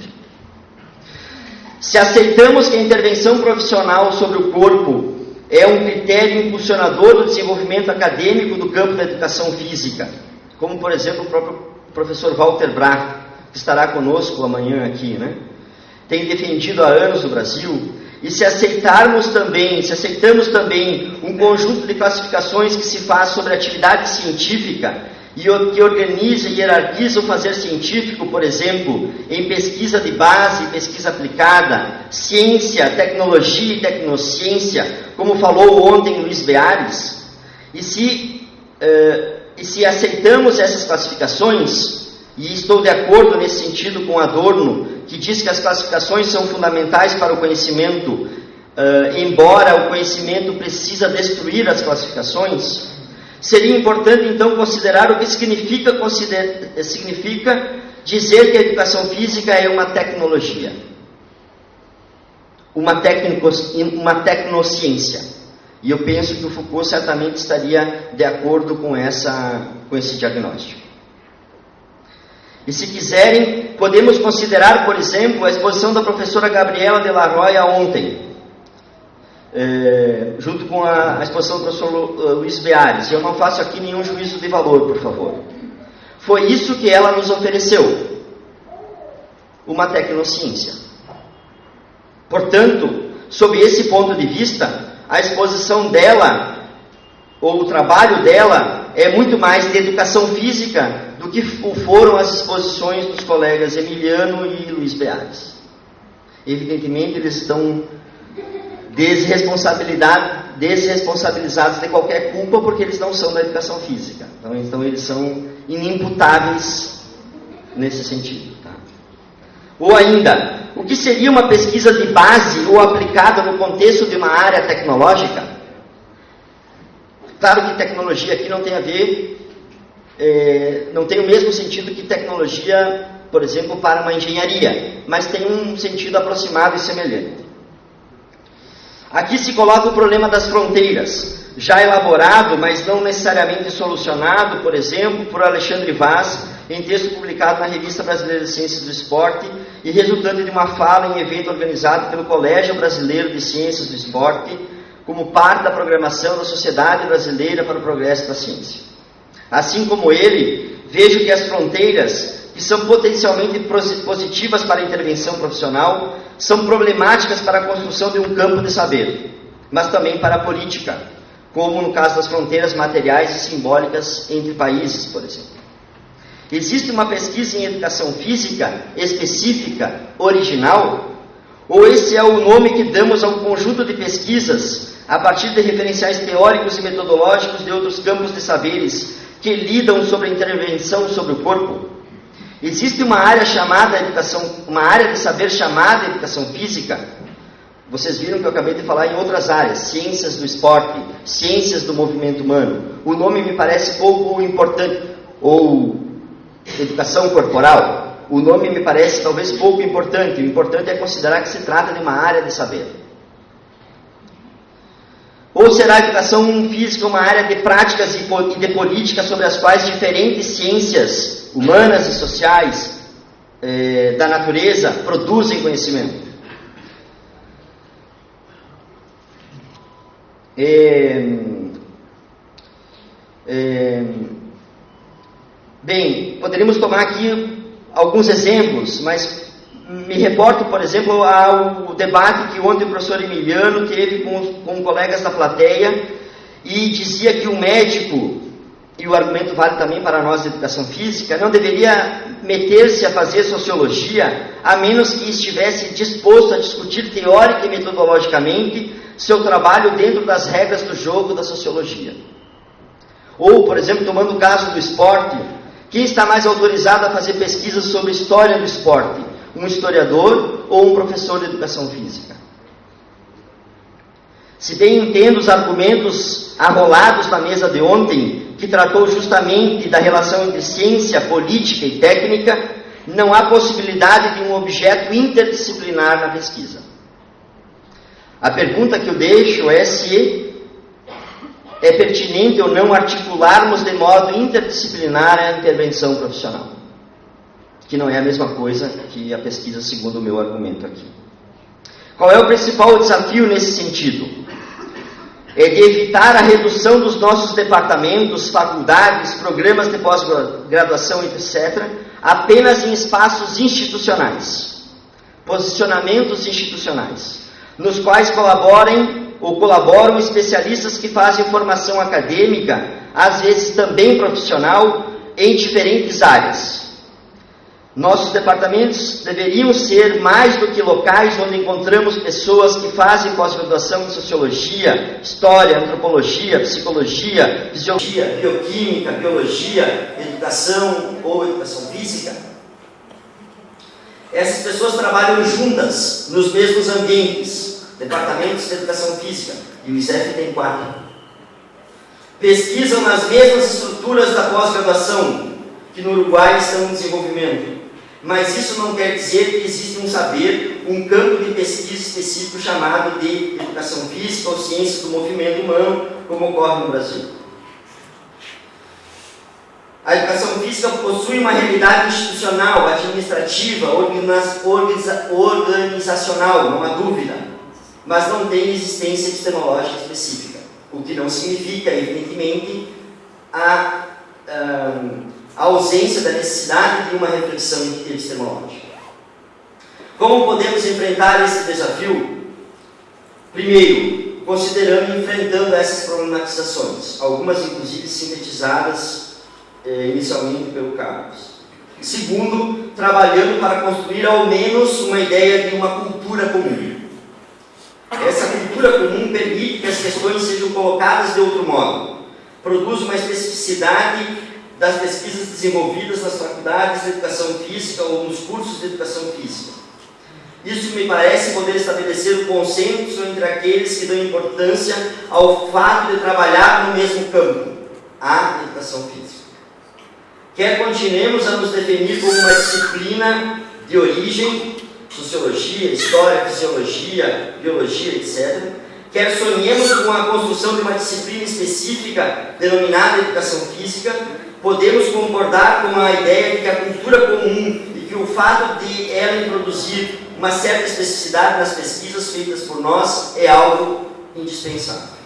Se aceitamos que a intervenção profissional sobre o corpo é um critério impulsionador do desenvolvimento acadêmico do campo da educação física, como por exemplo o próprio professor Walter Brach, que estará conosco amanhã aqui, né? tem defendido há anos no Brasil, e se aceitarmos também, se aceitamos também um conjunto de classificações que se faz sobre atividade científica e que organiza e hierarquiza o fazer científico, por exemplo, em pesquisa de base, pesquisa aplicada, ciência, tecnologia e tecnociência, como falou ontem Luiz Beares, e se, uh, e se aceitamos essas classificações, e estou de acordo nesse sentido com Adorno, que diz que as classificações são fundamentais para o conhecimento, uh, embora o conhecimento precisa destruir as classificações, seria importante então considerar o que significa, consider, significa dizer que a educação física é uma tecnologia, uma, tecnico, uma tecnociência. E eu penso que o Foucault certamente estaria de acordo com, essa, com esse diagnóstico. E se quiserem, podemos considerar, por exemplo, a exposição da professora Gabriela de la Roya ontem, é, junto com a, a, exposição do professor eh, Luiz Beares. Eu não faço aqui nenhum juízo de valor, por favor. Foi isso que ela nos ofereceu: uma tecnociência. Portanto, sob esse ponto de vista, a exposição dela, ou o trabalho dela, é muito mais de educação física do que foram as exposições dos colegas Emiliano e Luiz Beares. Evidentemente, eles estão desresponsabilizados de qualquer culpa porque eles não são da educação física. Então, então eles são inimputáveis nesse sentido. Tá? Ou ainda, o que seria uma pesquisa de base ou aplicada no contexto de uma área tecnológica? Claro que tecnologia aqui não tem a ver é, não tem o mesmo sentido que tecnologia, por exemplo, para uma engenharia, mas tem um sentido aproximado e semelhante. Aqui se coloca o problema das fronteiras, já elaborado, mas não necessariamente solucionado, por exemplo, por Alexandre Vaz, em texto publicado na Revista Brasileira de Ciências do Esporte e resultante de uma fala em evento organizado pelo Colégio Brasileiro de Ciências do Esporte, como parte da programação da Sociedade Brasileira para o Progresso da Ciência. Assim como ele, vejo que as fronteiras, que são potencialmente positivas para a intervenção profissional, são problemáticas para a construção de um campo de saber, mas também para a política, como no caso das fronteiras materiais e simbólicas entre países, por exemplo. Existe uma pesquisa em educação física específica, original? Ou esse é o nome que damos a um conjunto de pesquisas a partir de referenciais teóricos e metodológicos de outros campos de saberes que lidam sobre a intervenção sobre o corpo. Existe uma área chamada educação, uma área de saber chamada educação física. Vocês viram que eu acabei de falar em outras áreas, ciências do esporte, ciências do movimento humano. O nome me parece pouco importante ou educação corporal, o nome me parece talvez pouco importante. O importante é considerar que se trata de uma área de saber. Ou será a educação física uma área de práticas e de políticas sobre as quais diferentes ciências humanas e sociais eh, da natureza produzem conhecimento? Eh, eh, bem, poderíamos tomar aqui alguns exemplos, mas me reporto, por exemplo, ao debate que ontem o professor Emiliano teve com, com colegas da plateia e dizia que o médico, e o argumento vale também para nós de educação física, não deveria meter-se a fazer sociologia a menos que estivesse disposto a discutir teórica e metodologicamente seu trabalho dentro das regras do jogo da sociologia. Ou, por exemplo, tomando o caso do esporte, quem está mais autorizado a fazer pesquisas sobre história do esporte? Um historiador ou um professor de educação física. Se bem entendo os argumentos arrolados na mesa de ontem, que tratou justamente da relação entre ciência, política e técnica, não há possibilidade de um objeto interdisciplinar na pesquisa. A pergunta que eu deixo é se é pertinente ou não articularmos de modo interdisciplinar a intervenção profissional que não é a mesma coisa que a pesquisa, segundo o meu argumento aqui. Qual é o principal desafio nesse sentido? É de evitar a redução dos nossos departamentos, faculdades, programas de pós-graduação, etc., apenas em espaços institucionais, posicionamentos institucionais, nos quais colaborem ou colaboram especialistas que fazem formação acadêmica, às vezes também profissional, em diferentes áreas nossos departamentos deveriam ser mais do que locais onde encontramos pessoas que fazem pós-graduação em sociologia, história, antropologia, psicologia, fisiologia, bioquímica, biologia, educação ou educação física. Essas pessoas trabalham juntas nos mesmos ambientes, departamentos de educação física, e o ISEF tem quatro. Pesquisam nas mesmas estruturas da pós-graduação, que no Uruguai estão em desenvolvimento mas isso não quer dizer que existe um saber, um campo de pesquisa específico chamado de educação física ou ciência do movimento humano, como ocorre no Brasil. A educação física possui uma realidade institucional, administrativa, organizacional, não há dúvida, mas não tem existência epistemológica específica, o que não significa, evidentemente, a. Um, a ausência da necessidade de uma reflexão epistemológica. Como podemos enfrentar esse desafio? Primeiro, considerando e enfrentando essas problematizações, algumas inclusive sintetizadas eh, inicialmente pelo Carlos. Segundo, trabalhando para construir ao menos uma ideia de uma cultura comum. Essa cultura comum permite que as questões sejam colocadas de outro modo, produz uma especificidade das pesquisas desenvolvidas nas faculdades de educação física ou nos cursos de educação física. Isso me parece poder estabelecer o consenso entre aqueles que dão importância ao fato de trabalhar no mesmo campo, a educação física. Quer continuemos a nos definir como uma disciplina de origem, sociologia, história, fisiologia, biologia, etc., quer sonhemos com a construção de uma disciplina específica denominada educação física, podemos concordar com a ideia de que a cultura comum e que o fato de ela introduzir uma certa especificidade nas pesquisas feitas por nós é algo indispensável.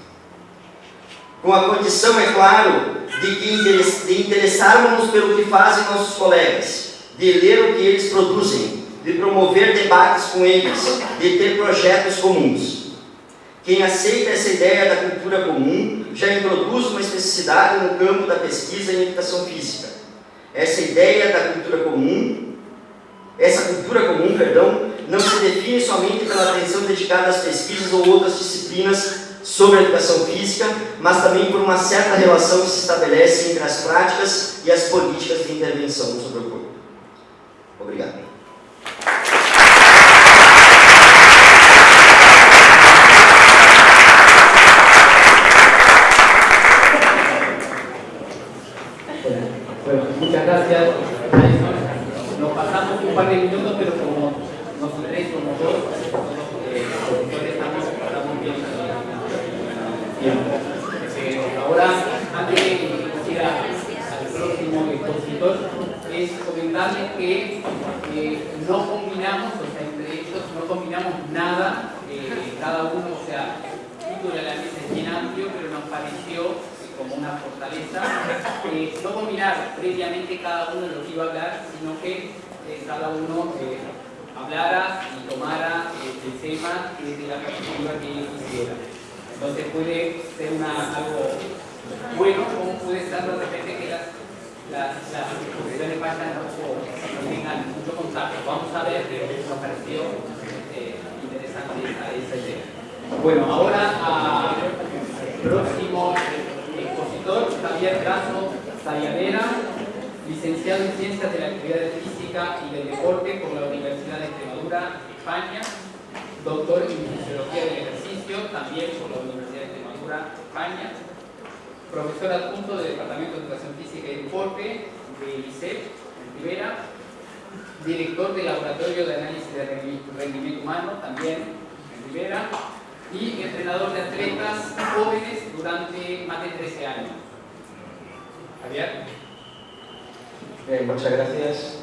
Com a condição, é claro, de, que de interessarmos pelo que fazem nossos colegas, de ler o que eles produzem, de promover debates com eles, de ter projetos comuns. Quem aceita essa ideia da cultura comum já introduz uma especificidade no campo da pesquisa em educação física. Essa ideia da cultura comum, essa cultura comum, perdão, não se define somente pela atenção dedicada às pesquisas ou outras disciplinas sobre a educação física, mas também por uma certa relação que se estabelece entre as práticas e as políticas de intervenção sobre o corpo. Obrigado. pandemia Entonces puede ser una, algo bueno, como puede ser de repente que las las, las exposiciones vayan o tengan mucho contacto. Vamos a ver qué nos pareció eh, interesante esa idea. Bueno, ahora al próximo expositor, Javier Brazo Sayadera, licenciado en Ciencias de la Actividad Física y del Deporte por la Universidad de Extremadura, España, doctor en Fisiología del Ejercicio, también por la Universidad de Extremadura, España, profesor adjunto del Departamento de Educación Física y Deporte de ICEP, en Rivera, director del Laboratorio de Análisis de Rendimiento Humano, también en Rivera, y entrenador de atletas jóvenes durante más de 13 años. Javier. muchas gracias.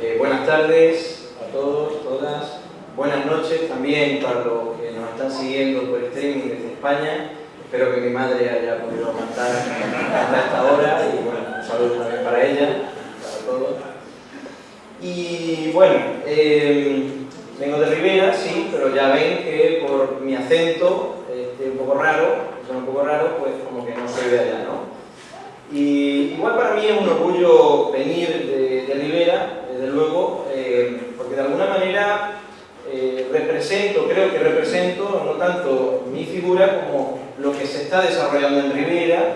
Eh, buenas tardes a todos, todas. Buenas noches también para los que nos están siguiendo por streaming desde España Espero que mi madre haya podido aguantar hasta esta hora y bueno, un saludo también para ella, para todos. Y bueno, em, vengo de Rivera, sí, pero ya ven que por mi acento, este, un poco raro, suena un poco raro, pues como que no soy de allá, ¿no? Y igual para mí es un orgullo venir de, de Rivera, desde luego, eh, porque de alguna manera eh, represento, creo que represento no tanto mi figura como lo que se está desarrollando en Rivera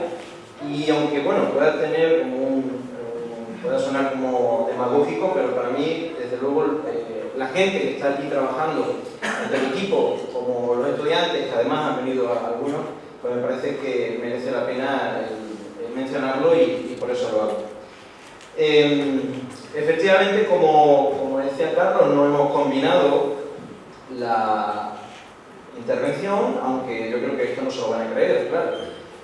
y aunque bueno, pueda tener como un, pueda sonar como demagógico, pero para mí, desde luego, eh, la gente que está aquí trabajando, el equipo, como los estudiantes, que además han venido algunos, pues me parece que merece la pena mencionarlo y, por eso lo hago. Em, efectivamente, como, como decía Carlos, no hemos combinado la intervención, aunque yo creo que esto no se lo van a creer, claro,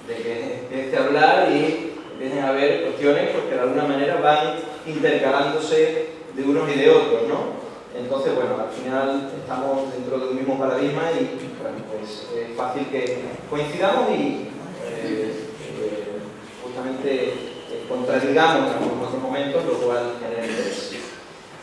de que empiece a hablar y empiecen a haber cuestiones porque de alguna manera van intercalándose de unos y de otros, ¿no? Entonces, bueno, al final estamos dentro del mismo paradigma y, pues es fácil que coincidamos y eh, eh, justamente contradigamos en otros momentos, lo cual genera interés.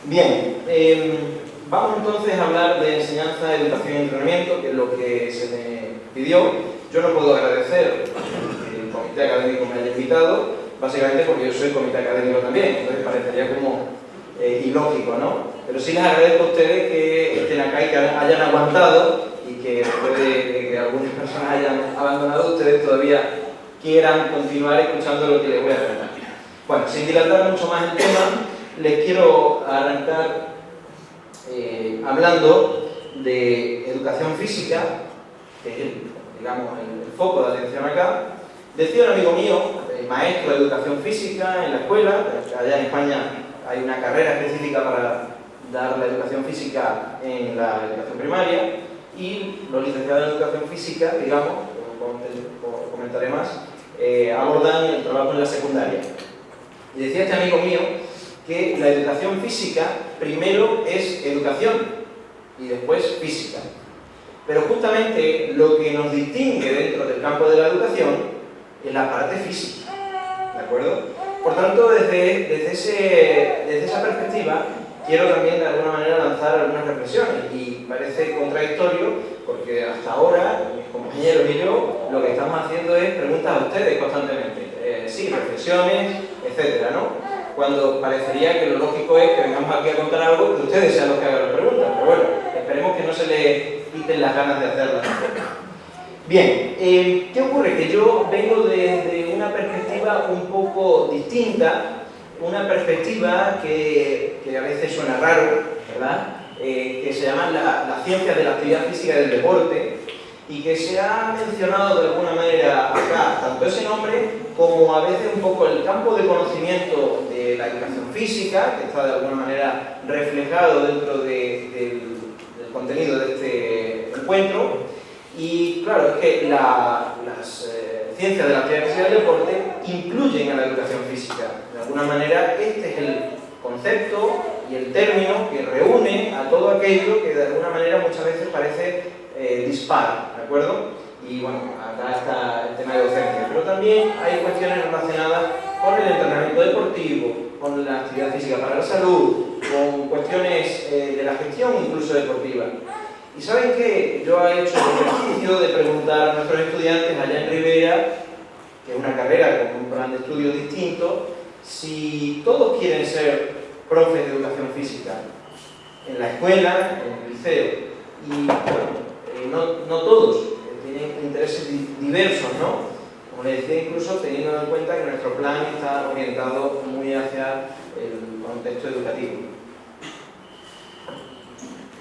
Bien, em, Vamos entonces a hablar de enseñanza, educación y entrenamiento, que es lo que se me pidió. Yo no puedo agradecer que el comité académico me haya invitado, básicamente porque yo soy comité académico también, entonces parecería como eh, ilógico, ¿no? Pero sí les agradezco a ustedes que estén acá y que hayan aguantado y que después de que algunas personas hayan abandonado, ustedes todavía quieran continuar escuchando lo que les voy a contar. Bueno, sin dilatar mucho más el tema, les quiero arrancar eh, hablando de educación física, que es el, digamos, el, foco de atención acá, decía un amigo mío, maestro de educación física en la escuela, allá en España hay una carrera específica para dar la educación física en la educación primaria, y los licenciados en educación física, digamos, como comentaré más, eh, abordan el trabajo en la secundaria. Y decía este amigo mío que la educación física primero es educación y después física. Pero justamente lo que nos distingue dentro del campo de la educación es la parte física. ¿De acuerdo? Por tanto, desde, desde, ese, desde esa perspectiva, quiero también de alguna manera lanzar algunas reflexiones y parece contradictorio porque hasta ahora mis compañeros y yo lo que estamos haciendo es preguntas a ustedes constantemente. Eh, sí, reflexiones, etcétera, ¿no? Cuando parecería que lo lógico es que vengamos aquí a contar algo que ustedes sean los que hagan las preguntas. Pero bueno, esperemos que no se les quiten las ganas de hacerlas. Bien, eh, ¿qué ocurre? Que yo vengo desde una perspectiva un poco distinta, una perspectiva que, a veces suena raro, ¿verdad? Eh, que se llama la, la ciencia de la actividad física del deporte, y que se ha mencionado de alguna manera acá, tanto ese nombre como a veces un poco el campo de conocimiento la educación física, que está de alguna manera reflejado dentro del, contenido de este encuentro. Y claro, es que las eh, ciencias de la actividad del deporte incluyen a la educación física. De alguna manera, este es el, concepto y el término que reúne a todo aquello que de alguna manera muchas veces parece eh, dispar, ¿de acuerdo? Y bueno, acá está el tema de docencia, pero también hay cuestiones relacionadas con el entrenamiento deportivo, con la actividad física para la salud, con cuestiones eh, de la gestión incluso deportiva. Y saben que yo he hecho el ejercicio de preguntar a nuestros estudiantes allá en Rivera, que es una carrera con un plan de estudio distinto, si todos quieren ser profes de educación física en la escuela, en el liceo, y bueno, eh, no, no, todos tienen intereses diversos, ¿no? Como les decía, incluso teniendo en cuenta que nuestro plan está orientado muy hacia el contexto educativo.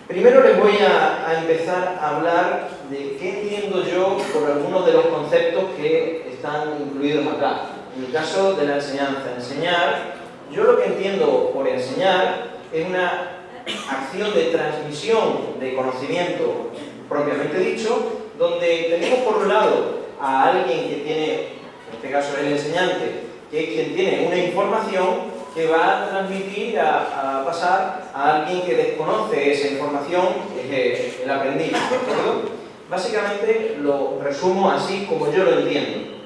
Primero les voy a, a, empezar a hablar de qué entiendo yo por algunos de los conceptos que están incluidos acá. En el caso de la enseñanza, enseñar, yo lo que entiendo por enseñar es una acción de transmisión de conocimiento propiamente dicho, donde tenemos por un lado a alguien que tiene, en este caso el enseñante, que es quien tiene una información que va a transmitir, a, pasar a alguien que desconoce esa información, que es el aprendiz, Básicamente lo resumo así como yo lo entiendo.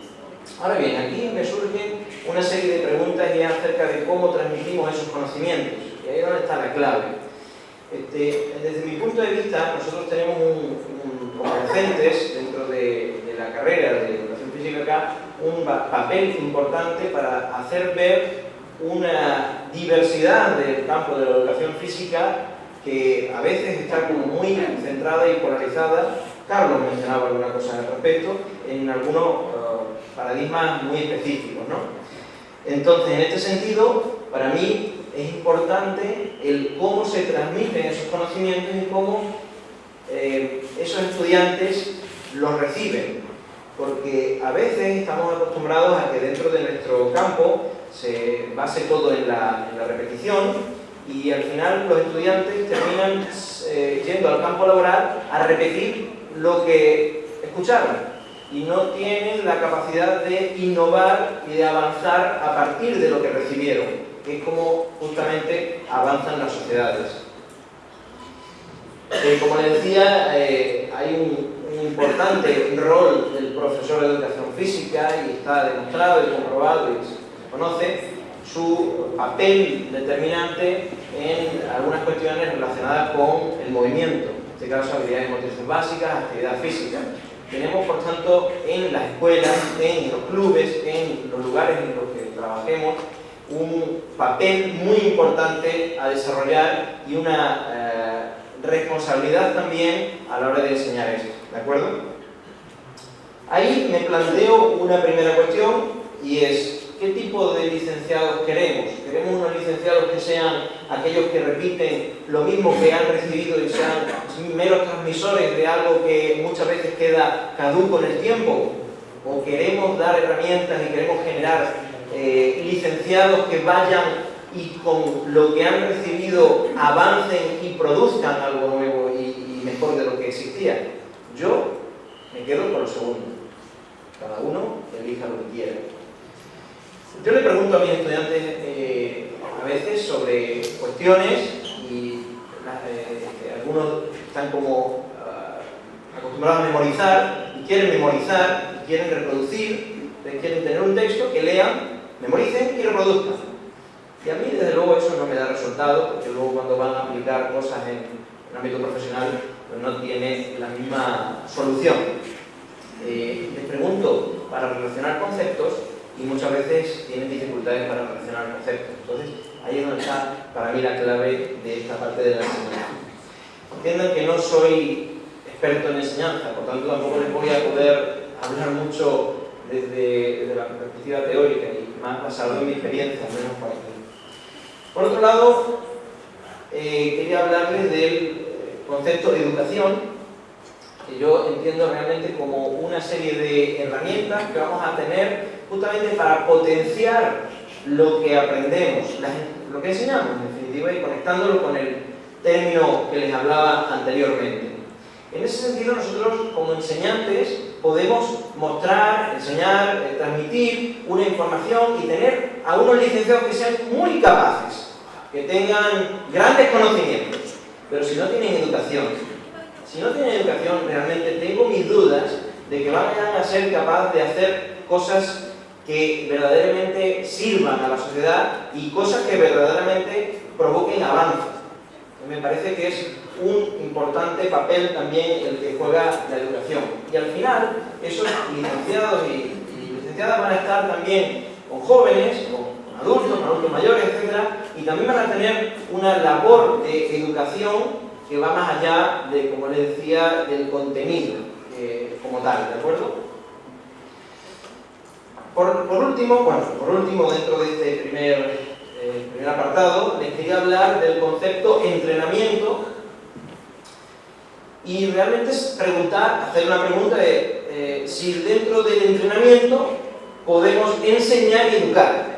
Ahora bien, aquí me surgen una serie de preguntas ya acerca de cómo transmitimos esos conocimientos, y ahí es donde está la clave. Este, desde mi punto de vista, nosotros tenemos un, docentes dentro de, la carrera de educación física acá, un papel importante para hacer ver una diversidad del campo de la educación física que a veces está como muy centrada y polarizada. Carlos mencionaba alguna cosa al respecto, en algunos uh, paradigmas muy específicos. ¿no? Entonces, en este sentido, para mí es importante el cómo se transmiten esos conocimientos y cómo eh, esos estudiantes los reciben. Porque a veces estamos acostumbrados a que dentro de nuestro campo se base todo en la, repetición y al final los estudiantes terminan eh, yendo al campo laboral a repetir lo que escucharon y no tienen la capacidad de innovar y de avanzar a partir de lo que recibieron que es como justamente avanzan las sociedades. Eh, como les decía, eh, hay un, un, importante rol del profesor de educación física y está demostrado y comprobado y se conoce su papel determinante en algunas cuestiones relacionadas con el movimiento, en este caso habilidades motrices básicas, actividad física. Tenemos, por tanto, en las escuelas, en los clubes, en los lugares en los que trabajemos, un papel muy importante a desarrollar y una eh, responsabilidad también a la hora de enseñar esto, ¿de acuerdo? Ahí me planteo una primera cuestión y es ¿qué tipo de licenciados queremos? ¿Queremos unos licenciados que sean aquellos que repiten lo mismo que han recibido y sean meros transmisores de algo que muchas veces queda caduco en el tiempo? ¿O queremos dar herramientas y queremos generar eh, licenciados que vayan y con lo que han recibido avancen y produzcan algo nuevo y, mejor de lo que existía. Yo me quedo con lo segundo. Cada uno elija lo que quiera. Yo le pregunto a mis estudiantes eh, a veces sobre cuestiones y eh, algunos están como uh, acostumbrados a memorizar y quieren memorizar y quieren reproducir, quieren tener un texto que lean memoricen y reproduzcan. Y a mí, desde luego, eso no me da resultado, porque luego cuando van a aplicar cosas en el ámbito profesional, pues no tiene la misma solución. Eh, les pregunto para relacionar conceptos y muchas veces tienen dificultades para relacionar conceptos. Entonces, ahí es donde está para mí la clave de esta parte de la enseñanza. Entiendan que no soy experto en enseñanza, por tanto tampoco les voy a poder hablar mucho desde, desde la perspectiva teórica y más basado en mi experiencia, menos aquí. Por otro lado, eh, quería hablarles del concepto de educación, que yo entiendo realmente como una serie de herramientas que vamos a tener justamente para potenciar lo que aprendemos, lo que enseñamos, en definitiva, y conectándolo con el término que les hablaba anteriormente. En ese sentido, nosotros como enseñantes podemos mostrar, enseñar, eh, transmitir una información y tener a unos licenciados que sean muy capaces que tengan grandes conocimientos, pero si no tienen educación, si no tienen educación, realmente tengo mis dudas de que vayan a ser capaces de hacer cosas que verdaderamente sirvan a la sociedad y cosas que verdaderamente provoquen avance. Me parece que es un importante papel también el que juega la educación. Y al final, esos licenciados y, licenciadas van a estar también con jóvenes, adultos, adultos mayores, etc. Y también van a tener una labor de educación que va más allá de, como les decía, del contenido eh, como tal, ¿de acuerdo? Por, último, bueno, por último, dentro de este primer, eh, primer apartado, les quería hablar del concepto entrenamiento y realmente es preguntar, hacer una pregunta de eh, si dentro del entrenamiento podemos enseñar y educar.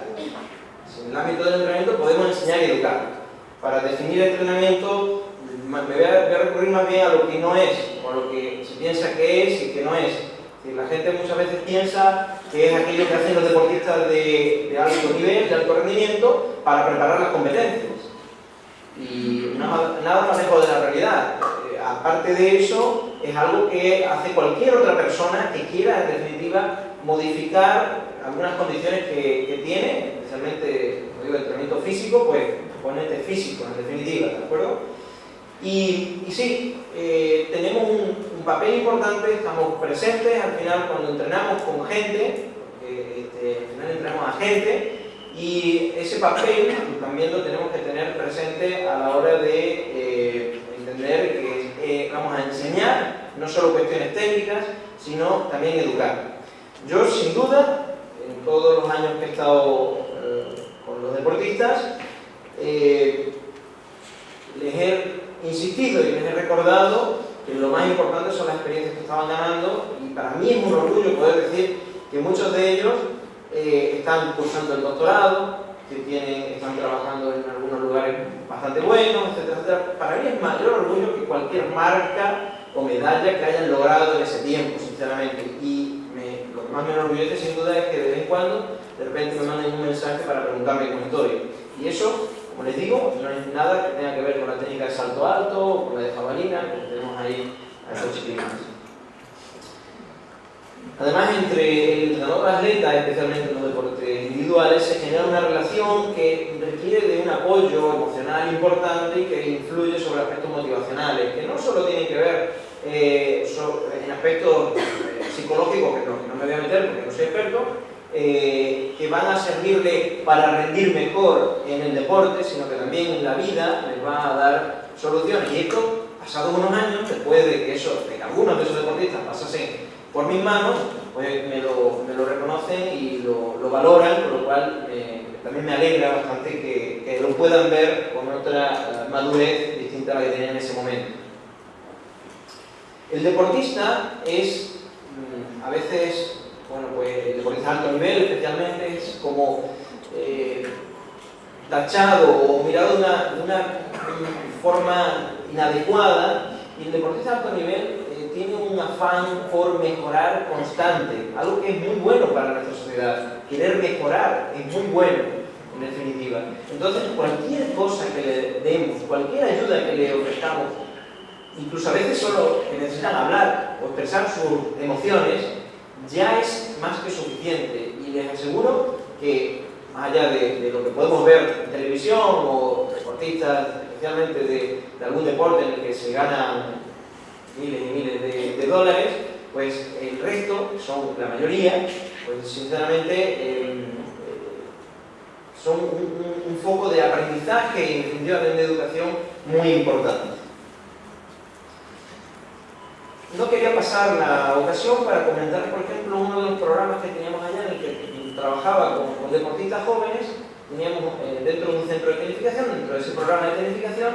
El ámbito del entrenamiento podemos enseñar y educar. Para definir entrenamiento me voy a, recurrir más bien a lo que no es, o lo que se piensa que es y que no es. la gente muchas veces piensa que es aquello que hacen los deportistas de, de alto nivel, de alto rendimiento, para preparar las competencias. Y nada, más lejos de la realidad aparte de eso, es algo que hace cualquier otra persona que quiera, en definitiva, modificar algunas condiciones que, tiene, especialmente, como digo, el entrenamiento físico, pues componente físico, en definitiva, ¿de acuerdo? Y, sí, eh, tenemos un, papel importante, estamos presentes al final cuando entrenamos con gente, porque este, al final entrenamos a gente, y ese papel también lo tenemos que tener presente a la hora de eh, entender que eh, vamos a enseñar, no solo cuestiones técnicas, sino también educar. Yo, sin duda, en todos los años que he estado los deportistas, eh, les he insistido y les he recordado que lo más importante son las experiencias que estaban ganando y para mí es un orgullo poder decir que muchos de ellos están cursando el doctorado, que tienen, están trabajando en algunos lugares bastante buenos, etcétera, Para mí es mayor orgullo que cualquier marca o medalla que hayan logrado en ese tiempo, sinceramente. Y lo que más me enorgullece sin duda es que de vez en cuando de repente me manden un mensaje para preguntarme cómo estoy. Y eso, como les digo, no es nada que tenga que ver con la técnica de salto alto o con la de jabalina, que tenemos ahí a esos chiquillos. Además, entre el entrenador atleta, especialmente en los deportes individuales, se genera una relación que requiere de un apoyo emocional importante y que influye sobre aspectos motivacionales, que no solo tienen que ver eh, en aspectos eh, psicológicos, que no, me voy a meter porque no soy experto, eh, que van a servirle para rendir mejor en el deporte, sino que también en la vida les va a dar soluciones. Y esto, pasados unos años, después de que, eso, de algunos de esos deportistas pasasen por mis manos, pues me lo, me reconocen y lo, lo, valoran, por lo cual también me alegra bastante que, que, lo puedan ver con otra eh, madurez distinta a la que tenían en ese momento. El deportista es, mm, a veces, bueno, pues el deportista de alto nivel especialmente es como eh, tachado o mirado de una, forma inadecuada y el deportista de alto nivel tiene un afán por mejorar constante, algo que es muy bueno para nuestra sociedad. Querer mejorar es muy bueno, en definitiva. Entonces, cualquier cosa que le demos, cualquier ayuda que le ofrezcamos, incluso a veces solo que necesitan hablar o expresar sus emociones, ya es más que suficiente. Y les aseguro que, más allá de, lo que podemos ver en televisión o deportistas, especialmente de, algún deporte en el que se gana miles y miles de, dólares, pues el resto, son la mayoría, pues sinceramente em, son un, foco de aprendizaje y definitivamente de educación muy importante. No quería pasar la ocasión para comentar, por ejemplo, uno de los programas que teníamos allá en el que trabajaba con, deportistas jóvenes, teníamos eh, dentro de un centro de tecnificación, dentro de ese programa de tecnificación,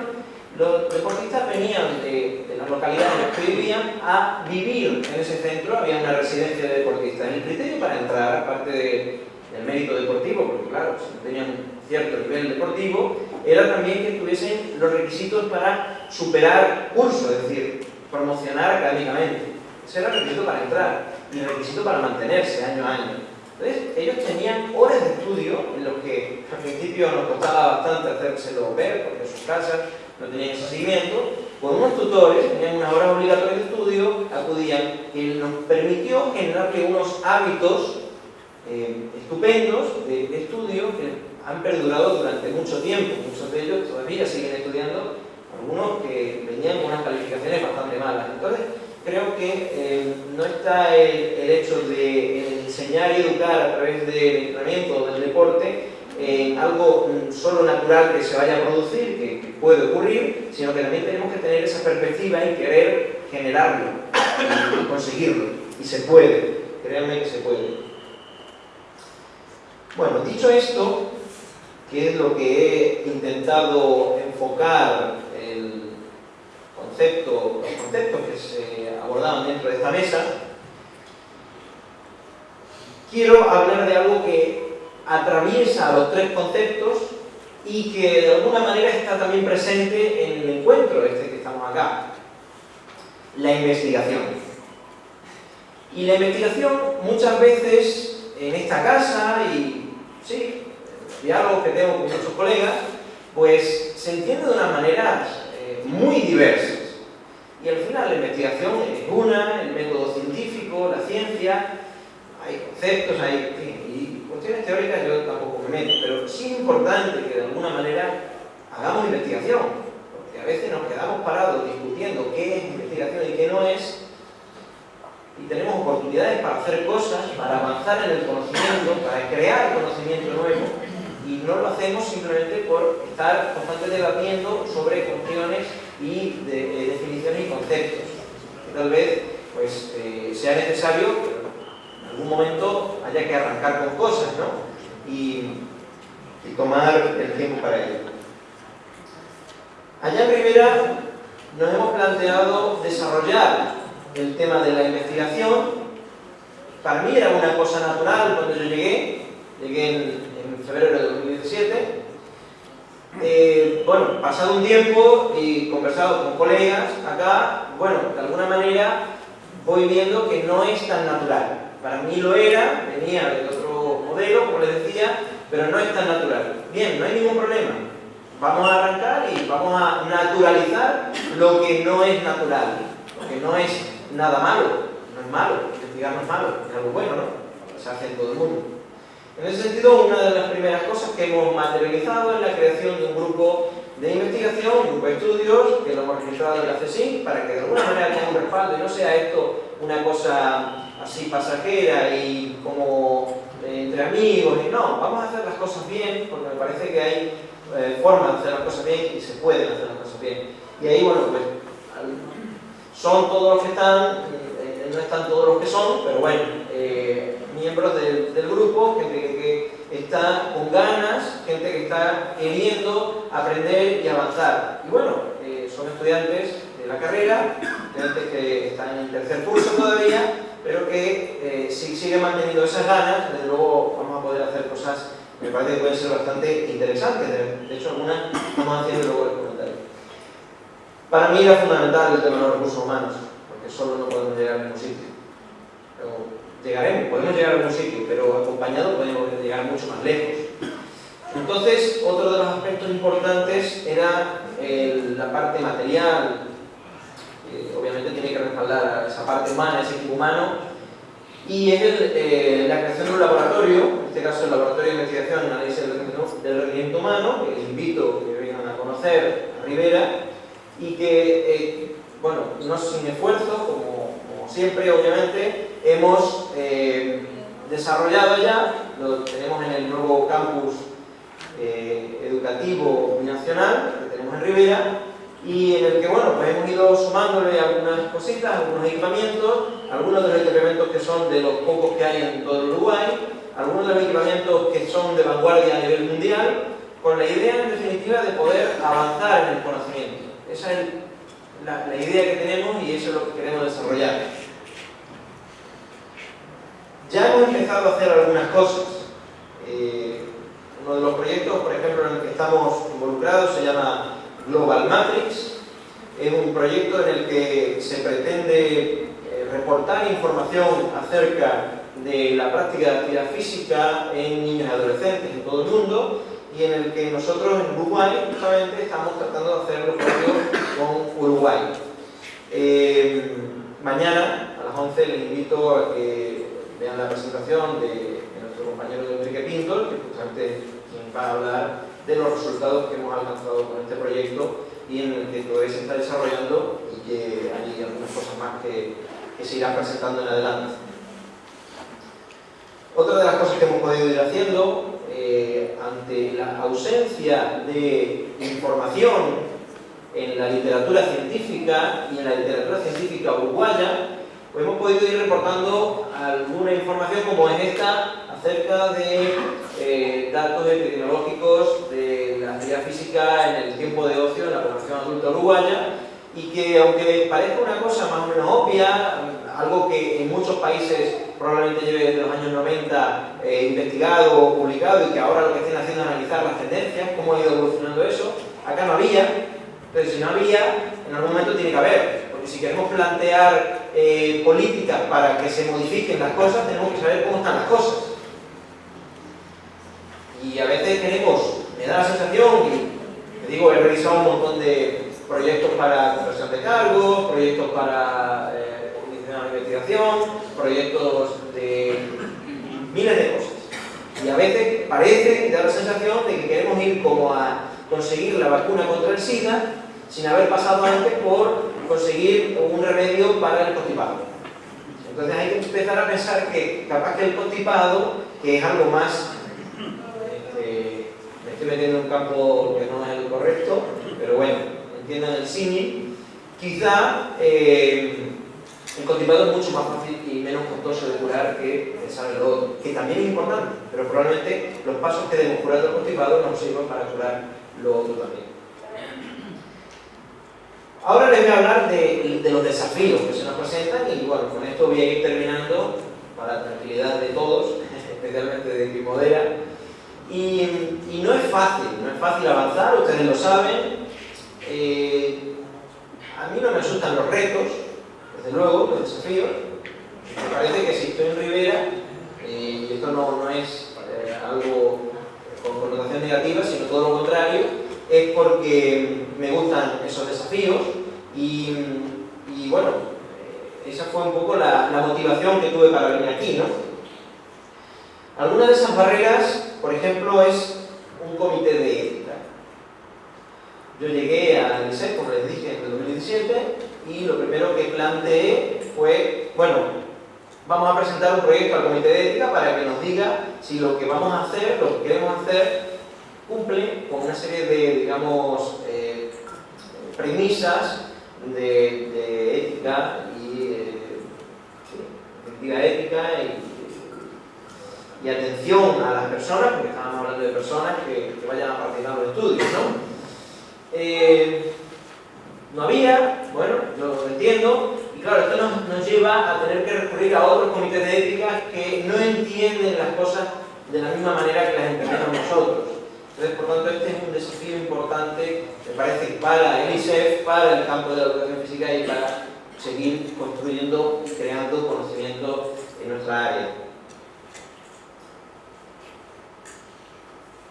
los deportistas venían de, las localidades en las que vivían a vivir en ese centro, había una residencia de deportistas. El criterio para entrar, aparte del mérito deportivo, porque claro, si tenían cierto nivel deportivo, era también que tuviesen los requisitos para superar curso, es decir, promocionar académicamente. Ese era el requisito para entrar y el requisito para mantenerse año a año. Entonces, ellos tenían horas de estudio en los que al principio nos costaba bastante hacérselo ver, porque en sus casas no tenían ese seguimiento, con unos tutores, tenían unas horas obligatorias de estudio, acudían, y nos permitió generarle unos hábitos eh, estupendos de, estudio que han perdurado durante mucho tiempo. Muchos de ellos todavía siguen estudiando, algunos que venían con unas calificaciones bastante malas. Entonces, creo que eh, no está el, hecho de enseñar y educar a través del entrenamiento o del deporte en algo mm, solo natural que se vaya a producir, que, puede ocurrir, sino que también tenemos que tener esa perspectiva y querer generarlo y conseguirlo. Y se puede, créanme que se puede. Bueno, dicho esto, que es lo que he intentado enfocar concepto, los conceptos que se abordaban dentro de esta mesa, quiero hablar de algo que atraviesa los tres conceptos y que de alguna manera está también presente en el encuentro este que estamos acá, la investigación. Y la investigación muchas veces en esta casa y sí, diálogos que tengo con muchos colegas, pues se entiende de una manera eh, muy diversas. Y al final la investigación es una, el método científico, la ciencia, hay conceptos, hay, cuestiones teóricas yo tampoco me meto, pero sí es importante que de alguna manera hagamos investigación, porque a veces nos quedamos parados discutiendo qué es investigación y qué no es, y tenemos oportunidades para hacer cosas, para avanzar en el conocimiento, para crear conocimiento nuevo, y no lo hacemos simplemente por estar constantemente debatiendo sobre cuestiones y de, definiciones y conceptos. Que tal vez pues, eh, sea necesario en algún momento haya que arrancar con cosas ¿no? y, tomar el tiempo para ello. Allá en Rivera nos hemos planteado desarrollar el tema de la investigación. Para mí era una cosa natural cuando yo llegué, llegué en febrero de 2017. Eh, bueno, pasado un tiempo y conversado con colegas acá, bueno, de alguna manera voy viendo que no es tan natural. Para mí lo era, venía de otro modelo, como les decía, pero no es tan natural. Bien, no hay ningún problema. Vamos a arrancar y vamos a naturalizar lo que no es natural, lo que no es nada malo. No es malo, investigar no es malo, es algo bueno, ¿no? Se hace en todo el mundo. En ese sentido, una de las primeras cosas que hemos materializado es la creación de un grupo de investigación, un grupo de estudios, que lo hemos registrado en la CSIC, para que de alguna manera tenga un respaldo y no sea esto una cosa así pasajera y como eh, entre amigos, y no, vamos a hacer las cosas bien, porque me parece que hay eh, formas de hacer las cosas bien y se pueden hacer las cosas bien. Y ahí, bueno, pues son todos los que están, eh, no están todos los que son, pero bueno, miembros del, grupo, gente que, está con ganas, gente que está queriendo aprender y avanzar. Y bueno, eh, son estudiantes de la carrera, estudiantes que están en tercer curso todavía, pero que eh, si siguen manteniendo esas ganas, desde luego vamos a poder hacer cosas que me parece que pueden ser bastante interesantes. De, hecho, algunas estamos haciendo luego el comentario. Para mí era fundamental el tema de los recursos humanos, porque solo no podemos llegar a ningún sitio llegaremos, podemos llegar a algún sitio, pero acompañado podemos llegar mucho más lejos. Entonces, otro de los aspectos importantes era la parte material, obviamente tiene que respaldar esa parte humana, ese equipo humano, y es eh, la creación de un laboratorio, en este caso el Laboratorio de Investigación y Análisis del Rendimiento Humano, que les invito que vengan a conocer a Rivera, y que, eh, bueno, no sin esfuerzo, como siempre, obviamente, hemos eh, desarrollado ya, lo tenemos en el nuevo campus eh, educativo nacional que tenemos en Rivera y en el que bueno, pues hemos ido sumándole algunas cositas, algunos equipamientos, algunos de los equipamientos que son de los pocos que hay en todo el Uruguay, algunos de los equipamientos que son de vanguardia a nivel mundial, con la idea en definitiva de poder avanzar en el conocimiento. Esa es la, la idea que tenemos y eso es lo que queremos desarrollar. Ya hemos empezado a hacer algunas cosas. Eh, uno de los proyectos, por ejemplo, en el que estamos involucrados se llama Global Matrix. Es un proyecto en el que se pretende eh, reportar información acerca de la práctica de actividad física en niños y adolescentes en todo el mundo y en el que nosotros en Uruguay justamente estamos tratando de hacer lo propio con Uruguay. Eh, mañana a las 11 les invito a que vean la presentación de, nuestro compañero Enrique Pinto, que justamente va a hablar de los resultados que hemos alcanzado con este proyecto y en el que todavía se está desarrollando y que hay algunas cosas más que, que se irán presentando en adelante. Otra de las cosas que hemos podido ir haciendo eh, ante la ausencia de información en la literatura científica y en la literatura científica uruguaya, pues hemos podido ir reportando alguna información como es esta acerca de eh, datos epidemiológicos de la actividad física en el tiempo de ocio en la población adulta uruguaya y que aunque parezca una cosa más o menos obvia, algo que en muchos países probablemente lleve desde los años 90 eh, investigado o publicado y que ahora lo que estén haciendo es analizar las tendencias, cómo ha ido evolucionando eso, acá no había, entonces si no había, en algún momento tiene que haber, porque si queremos plantear eh, políticas para que se modifiquen las cosas, tenemos que saber cómo están las cosas. Y a veces tenemos, me da la sensación, y te digo, he revisado un montón de proyectos para conversión de cargos, proyectos para eh, investigación, proyectos de miles de cosas. Y a veces parece, da la sensación de que queremos ir como a conseguir la vacuna contra el SIDA sin haber pasado antes por conseguir un remedio para el constipado. Entonces hay que empezar a pensar que capaz que el constipado, que es algo más, este, me estoy metiendo en un campo que no es el correcto, pero bueno, entiendan el símil, quizá eh, el constipado es mucho más fácil y menos costoso de curar que el otro, que también es importante, pero probablemente los pasos que debemos curar del constipado nos sirvan para curar lo otro también. Ahora les voy a hablar de, los desafíos que se nos presentan y bueno, con esto voy a ir terminando para la tranquilidad de todos, especialmente de Pimodera. Y, y, no es fácil, no es fácil avanzar, ustedes lo saben. Eh, a mí no me asustan los retos, desde luego, los desafíos. Me parece que si estoy en Rivera, eh, y esto no, no es eh, algo con connotación negativa, sino todo lo contrario, es porque me gustan esos desafíos y, bueno, eh, esa fue un poco la, motivación que tuve para venir aquí, ¿no? Alguna de esas barreras, por ejemplo, es un comité de ética. Yo llegué al ISEC, como les dije, en el 2017, y lo primero que planteé fue, bueno, vamos a presentar un proyecto al comité de ética para que nos diga si lo que vamos a hacer, lo que queremos hacer, cumple con una serie de, digamos, eh, premisas de, ética y eh, ética y, atención a las personas, porque estábamos hablando de personas que, vayan a participar en los estudios, ¿no? Eh, no había, bueno, yo lo entiendo, claro, esto nos, lleva a tener que recurrir a otros comités de ética que no entienden las cosas de la misma manera que las entendemos nosotros. Entonces, por tanto, este es un desafío importante, me parece, para el ISEF, para el campo de la educación física y para seguir construyendo y creando conocimiento en nuestra área.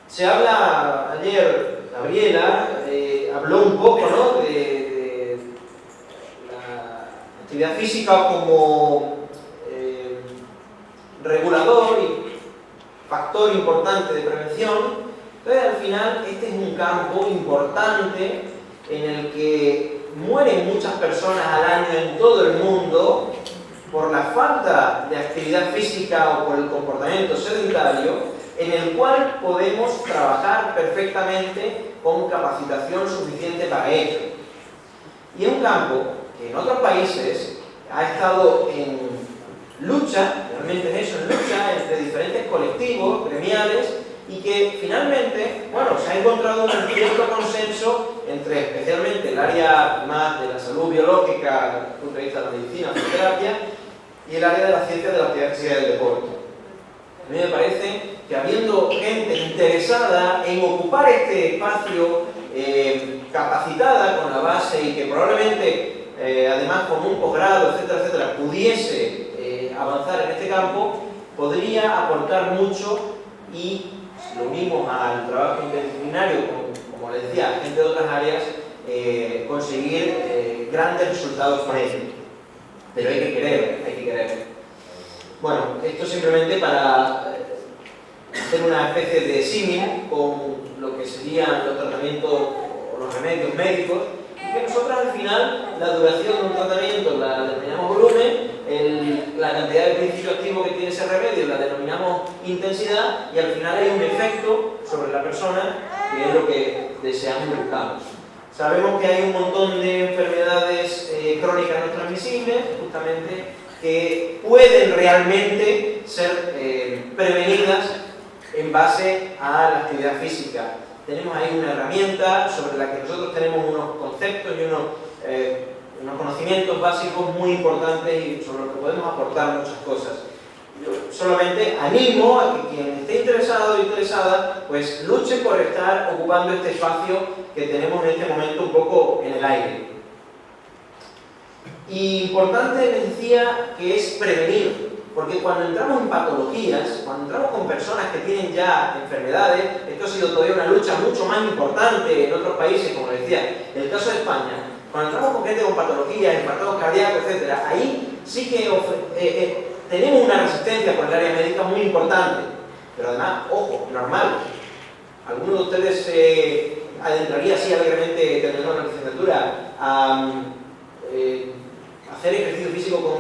Se habla, ayer Gabriela eh, habló un poco ¿no? Actividad física como eh, regulador y factor importante de prevención entonces, al final, este es un campo importante en el que mueren muchas personas al año en todo el mundo por la falta de actividad física o por el comportamiento sedentario, en el cual podemos trabajar perfectamente con capacitación suficiente para ello. Y es un campo en otros países ha estado en lucha, realmente es eso, en lucha entre diferentes colectivos, gremiales, y que finalmente, bueno, se ha encontrado un cierto consenso entre especialmente el área más de la salud biológica, desde el punto de vista de la medicina, la fisioterapia, y el área de la ciencia de la actividad física del deporte. A mí me parece que habiendo gente interesada en ocupar este espacio eh, capacitada con la base y que probablemente, eh, además con un posgrado, etcétera, etcétera, pudiese eh, avanzar en este campo, podría aportar mucho y lo unimos al trabajo interdisciplinario, como, les decía, gente de otras áreas, eh, conseguir grandes resultados con ello. Pero hay que querer, hay que querer. Bueno, esto simplemente para hacer una especie de símil con lo que serían los tratamientos o los remedios médicos, que nosotros al final la duración de un tratamiento la determinamos volumen, la cantidad de principio activo que tiene ese remedio la denominamos intensidad y al final hay un efecto sobre la persona que es lo que deseamos y buscamos. Sabemos que hay un montón de enfermedades eh, crónicas no transmisibles, justamente, que pueden realmente ser eh, prevenidas en base a la actividad física. Tenemos ahí una herramienta sobre la que nosotros tenemos unos conceptos y unos eh, unos conocimientos básicos muy importantes y sobre los que podemos aportar muchas cosas. Yo solamente animo a que quien esté interesado o interesada, pues luche por estar ocupando este espacio que tenemos en este momento un poco en el aire. Y importante les decía que es prevenir, porque cuando entramos en patologías, cuando entramos con personas que tienen ya enfermedades, esto ha sido todavía una lucha mucho más importante en otros países, como les decía, en el caso de España, cuando entramos con gente con patologías, infartos cardíacos, etc., ahí sí que eh, eh, tenemos una resistencia por el área médica muy importante. Pero además, ojo, normal. ¿Alguno de ustedes se adentraría así alegremente, terminando la licenciatura, a eh, hacer ejercicio físico con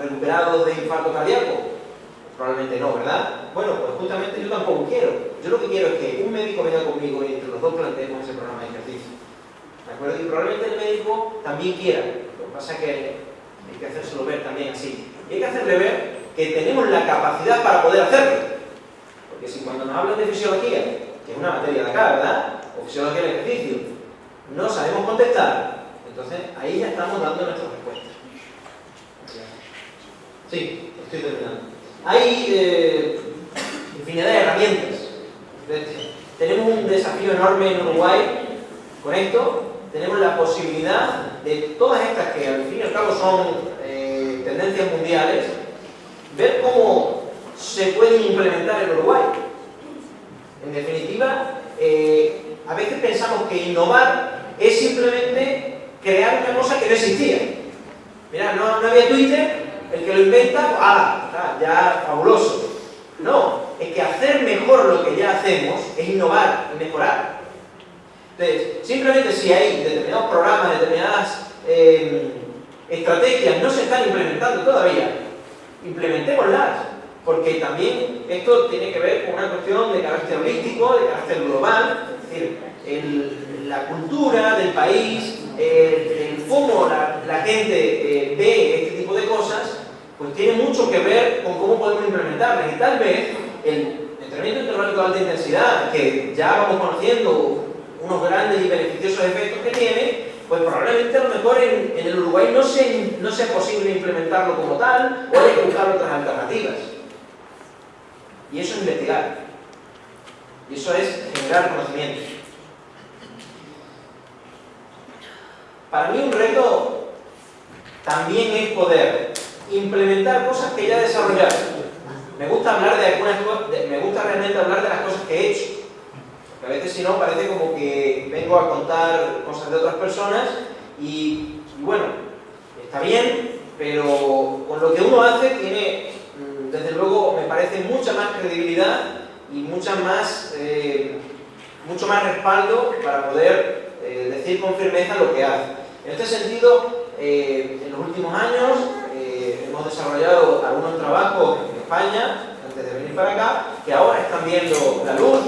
recuperados de infarto cardíaco? Probablemente no, ¿verdad? Bueno, pues justamente yo tampoco quiero. Yo lo que quiero es que un médico venga conmigo y entre los dos planteemos ese programa de ejercicio. Y probablemente el médico también quiera. Lo que pasa es que hay que hacérselo ver también así. Y hay que hacerle ver que tenemos la capacidad para poder hacerlo. Porque si cuando nos hablan de fisiología, que es una materia de acá, ¿verdad? O fisiología del ejercicio, no sabemos contestar, entonces ahí ya estamos dando nuestra respuesta. Sí, estoy terminando. Hay eh, infinidad de herramientas. Tenemos un desafío enorme en Uruguay con esto, tenemos la posibilidad de todas estas que al fin y al cabo son eh, tendencias mundiales, ver cómo se pueden implementar en Uruguay. En definitiva, eh, a veces pensamos que innovar es simplemente crear una cosa que no existía. Mira, no, había Twitter, el que lo inventa, ¡ah! Ya fabuloso. No, es que hacer mejor lo que ya hacemos es innovar y mejorar. Entonces, simplemente si hay determinados programas, determinadas em, estrategias no se están implementando todavía, implementémoslas, porque también esto tiene que ver con una cuestión de carácter holístico, de carácter global, es decir, la cultura del país, el, cómo la, gente eh, ve este tipo de cosas, pues tiene mucho que ver con cómo podemos implementarlas. Y tal vez el entrenamiento intervalos de alta intensidad, que ya vamos conociendo unos grandes y beneficiosos efectos que tiene, pues probablemente a lo mejor en, el Uruguay no, no sea posible implementarlo como tal o hay que buscar otras alternativas. Y eso es investigar. Y eso es generar conocimiento. Para mí un reto también es poder implementar cosas que ya he desarrollado. Me gusta hablar de algunas me gusta realmente hablar de las cosas que he hecho a veces si no parece como que vengo a contar cosas de otras personas y, bueno, está bien, pero con lo que uno hace tiene, mm, desde luego, me parece mucha más credibilidad y mucha más, eh, mucho más respaldo para poder eh, decir con firmeza lo que hace. En este sentido, eh, en los últimos años hemos desarrollado algunos trabajos en España, antes de venir para acá, que ahora están viendo la luz,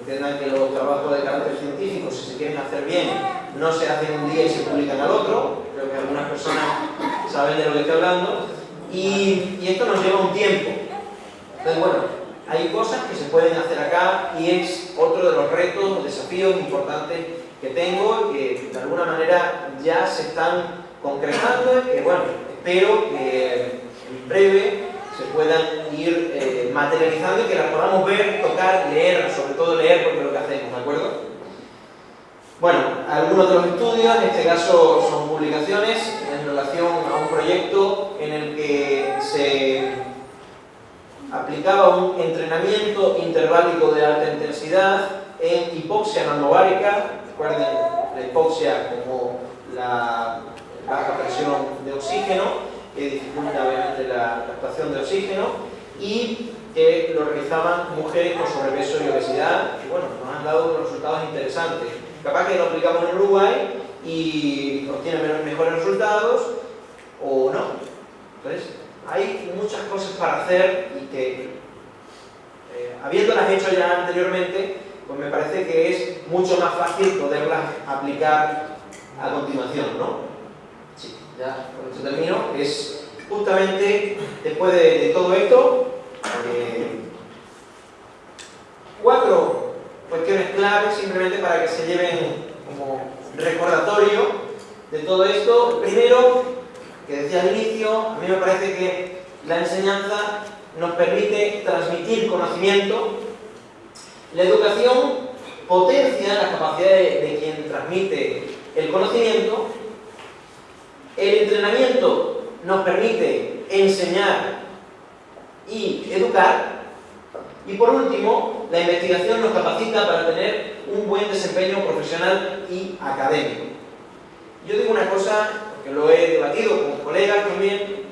Entiendan que los trabajos de carácter científico, si se quieren hacer bien, no se hacen un día y se publican al otro. Creo que algunas personas saben de lo que estoy hablando. Y, esto nos lleva un tiempo. Entonces, bueno, hay cosas que se pueden hacer acá y es otro de los retos, desafíos importantes que tengo que de alguna manera ya se están concretando y que, bueno, espero que en breve se puedan ir eh, materializando y que las podamos ver, tocar, leer, sobre todo leer porque es lo que hacemos, ¿de acuerdo? Bueno, algunos de los estudios, en este caso son publicaciones en relación a un proyecto en el que se aplicaba un entrenamiento interválico de alta intensidad en hipoxia nanovarica, recuerden la hipoxia como la baja presión de oxígeno, que dificulta obviamente la captación de oxígeno, y que lo realizaban mujeres con sobrepeso y obesidad, y bueno, nos han dado unos resultados interesantes. Capaz que lo aplicamos en Uruguay y obtiene mejores resultados, o no. Entonces, hay muchas cosas para hacer y que, eh, habiéndolas hecho ya anteriormente, pues me parece que es mucho más fácil poderlas aplicar a continuación, ¿no? Sí, ya con esto termino. Es justamente después de, todo esto, eh, cuatro cuestiones claves simplemente para que se lleven como recordatorio de todo esto. Primero, que decía al inicio, a mí me parece que la enseñanza nos permite transmitir conocimiento. La educación potencia las capacidades de quien transmite el conocimiento. El entrenamiento nos permite enseñar y educar. Y por último, la investigación nos capacita para tener un buen desempeño profesional y académico. Yo digo una cosa que lo he debatido con colegas también,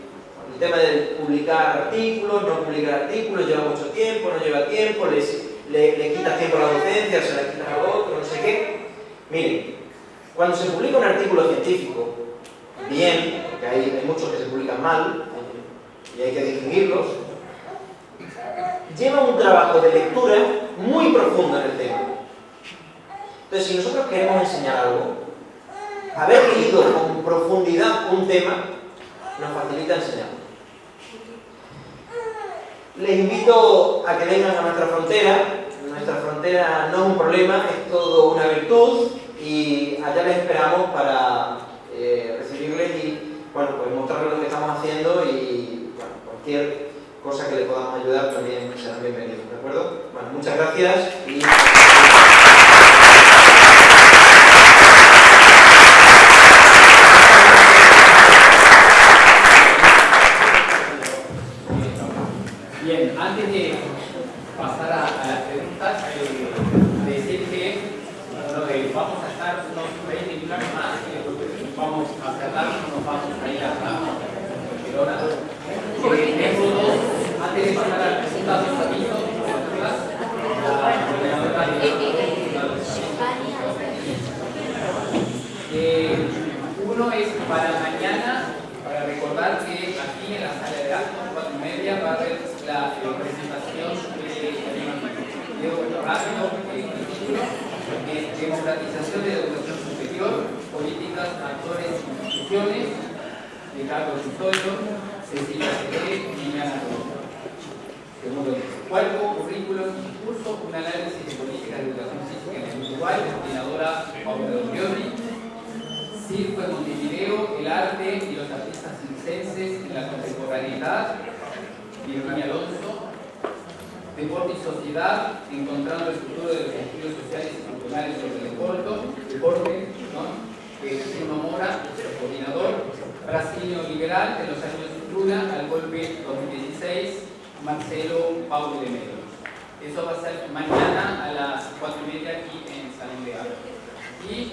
el tema de publicar artículos, no publicar artículos, lleva mucho tiempo, no lleva tiempo, le, le quita tiempo a la docencia, se la quita a otro, no sé qué. Miren, cuando se publica un artículo científico, bien, porque hay, hay muchos que se publican mal, y hay que distinguirlos, lleva un trabajo de lectura muy profundo en el tema. Entonces, si nosotros queremos enseñar algo, haber leído con profundidad un tema nos facilita enseñar. Les invito a que vengan a nuestra frontera. Nuestra frontera no es un problema, es todo una virtud y allá les esperamos para eh, recibirles y bueno, pues mostrarles lo que estamos haciendo y bueno, cualquier cosa que les podamos ayudar también serán bienvenidos, ¿de acuerdo? Bueno, muchas gracias y... para mañana, para recordar que aquí en la sala de actos, cuatro y media, va a haber la presentación de Diego Rápido, el título, Democratización de Educación Superior, Políticas, Actores e Instituciones, de Carlos Custodio, Cecilia Cedé y Liliana Segundo Cuarto, currículum y curso, un análisis de políticas de educación física en el Uruguay, coordinadora Paula Dorioni. Circo de Montevideo, el arte y los artistas circenses en la contemporaneidad, Virginia Alonso, Deporte y Sociedad, encontrando el futuro de los estilos sociales y culturales sobre el Deporte, ¿no? Eh, Cristina Mora, coordinador, brasileño liberal de los años Lula al golpe 2016, Marcelo Paulo de Melo. Eso va a ser mañana a las 4 y media aquí en Salón de Y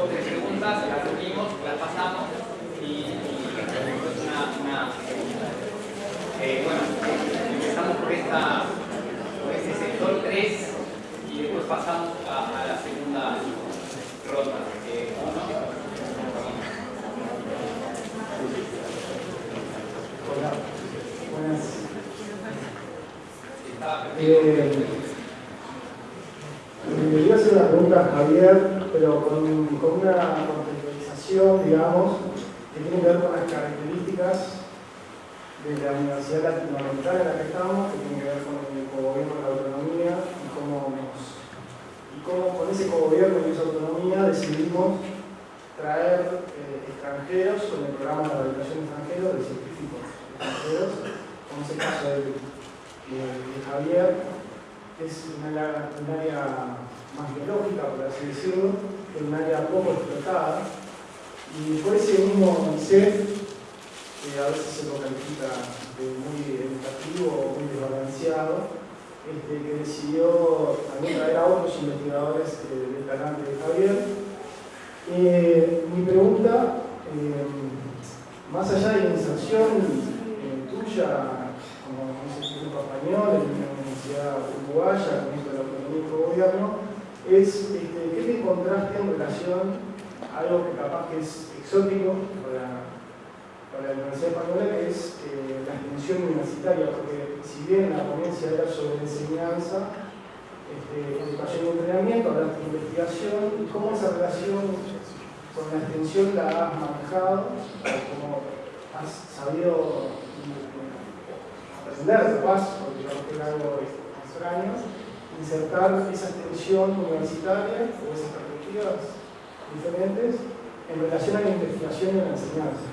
dos o tres preguntas, las reunimos, las pasamos y, una, eh, bueno, empezamos por, esta, por este sector 3 y después pasamos a, la segunda ronda. Eh, Hola, buenas. Eh, me iba hacer una pregunta a Javier, pero con, una contextualización, digamos, que tiene que ver con las características de la Universidad Latinoamericana en la que estamos, que tiene que ver con el cogobierno de la autonomía y cómo, y cómo con ese cogobierno y esa autonomía decidimos traer eh, extranjeros con el programa de rehabilitación extranjero de científicos extranjeros, como es caso de Javier, es un área, más biológica, por así decirlo, es un área poco explotada. Y por ese mismo ICEF, que a veces se lo califica de muy educativo o muy desbalanceado, este, que decidió también traer a otros investigadores eh, del talante de Javier. Eh, mi pregunta, eh, más allá de la inserción tuya como instituto español, uruguaya, con esto del autonomía gobierno, es este, qué te encontraste en relación a algo que capaz que es exótico para, para la Universidad Española, que es eh, la extensión universitaria, porque si bien la ponencia era sobre enseñanza, este, educación y entrenamiento, hablaste de investigación, y cómo esa relación con la extensión la has manejado, cómo has sabido aprender, capaz, porque que es algo insertar esa extensión universitaria o esas perspectivas diferentes en relación a la investigación y a la enseñanza.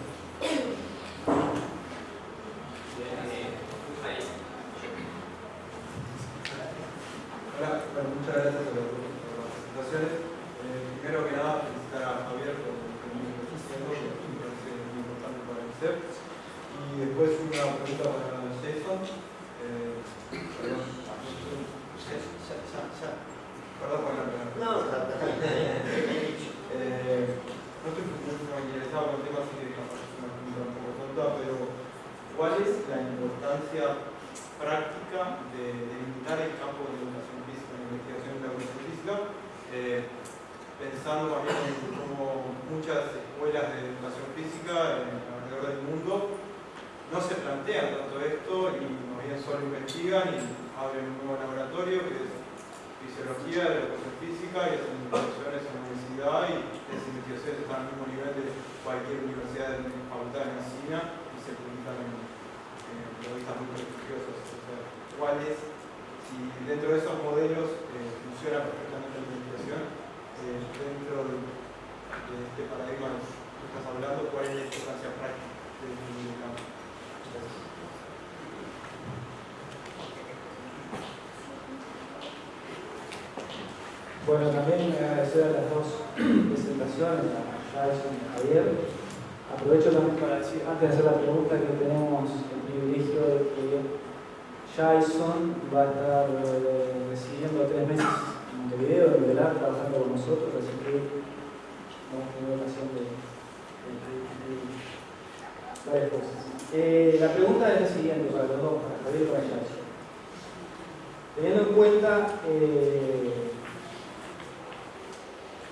Eh,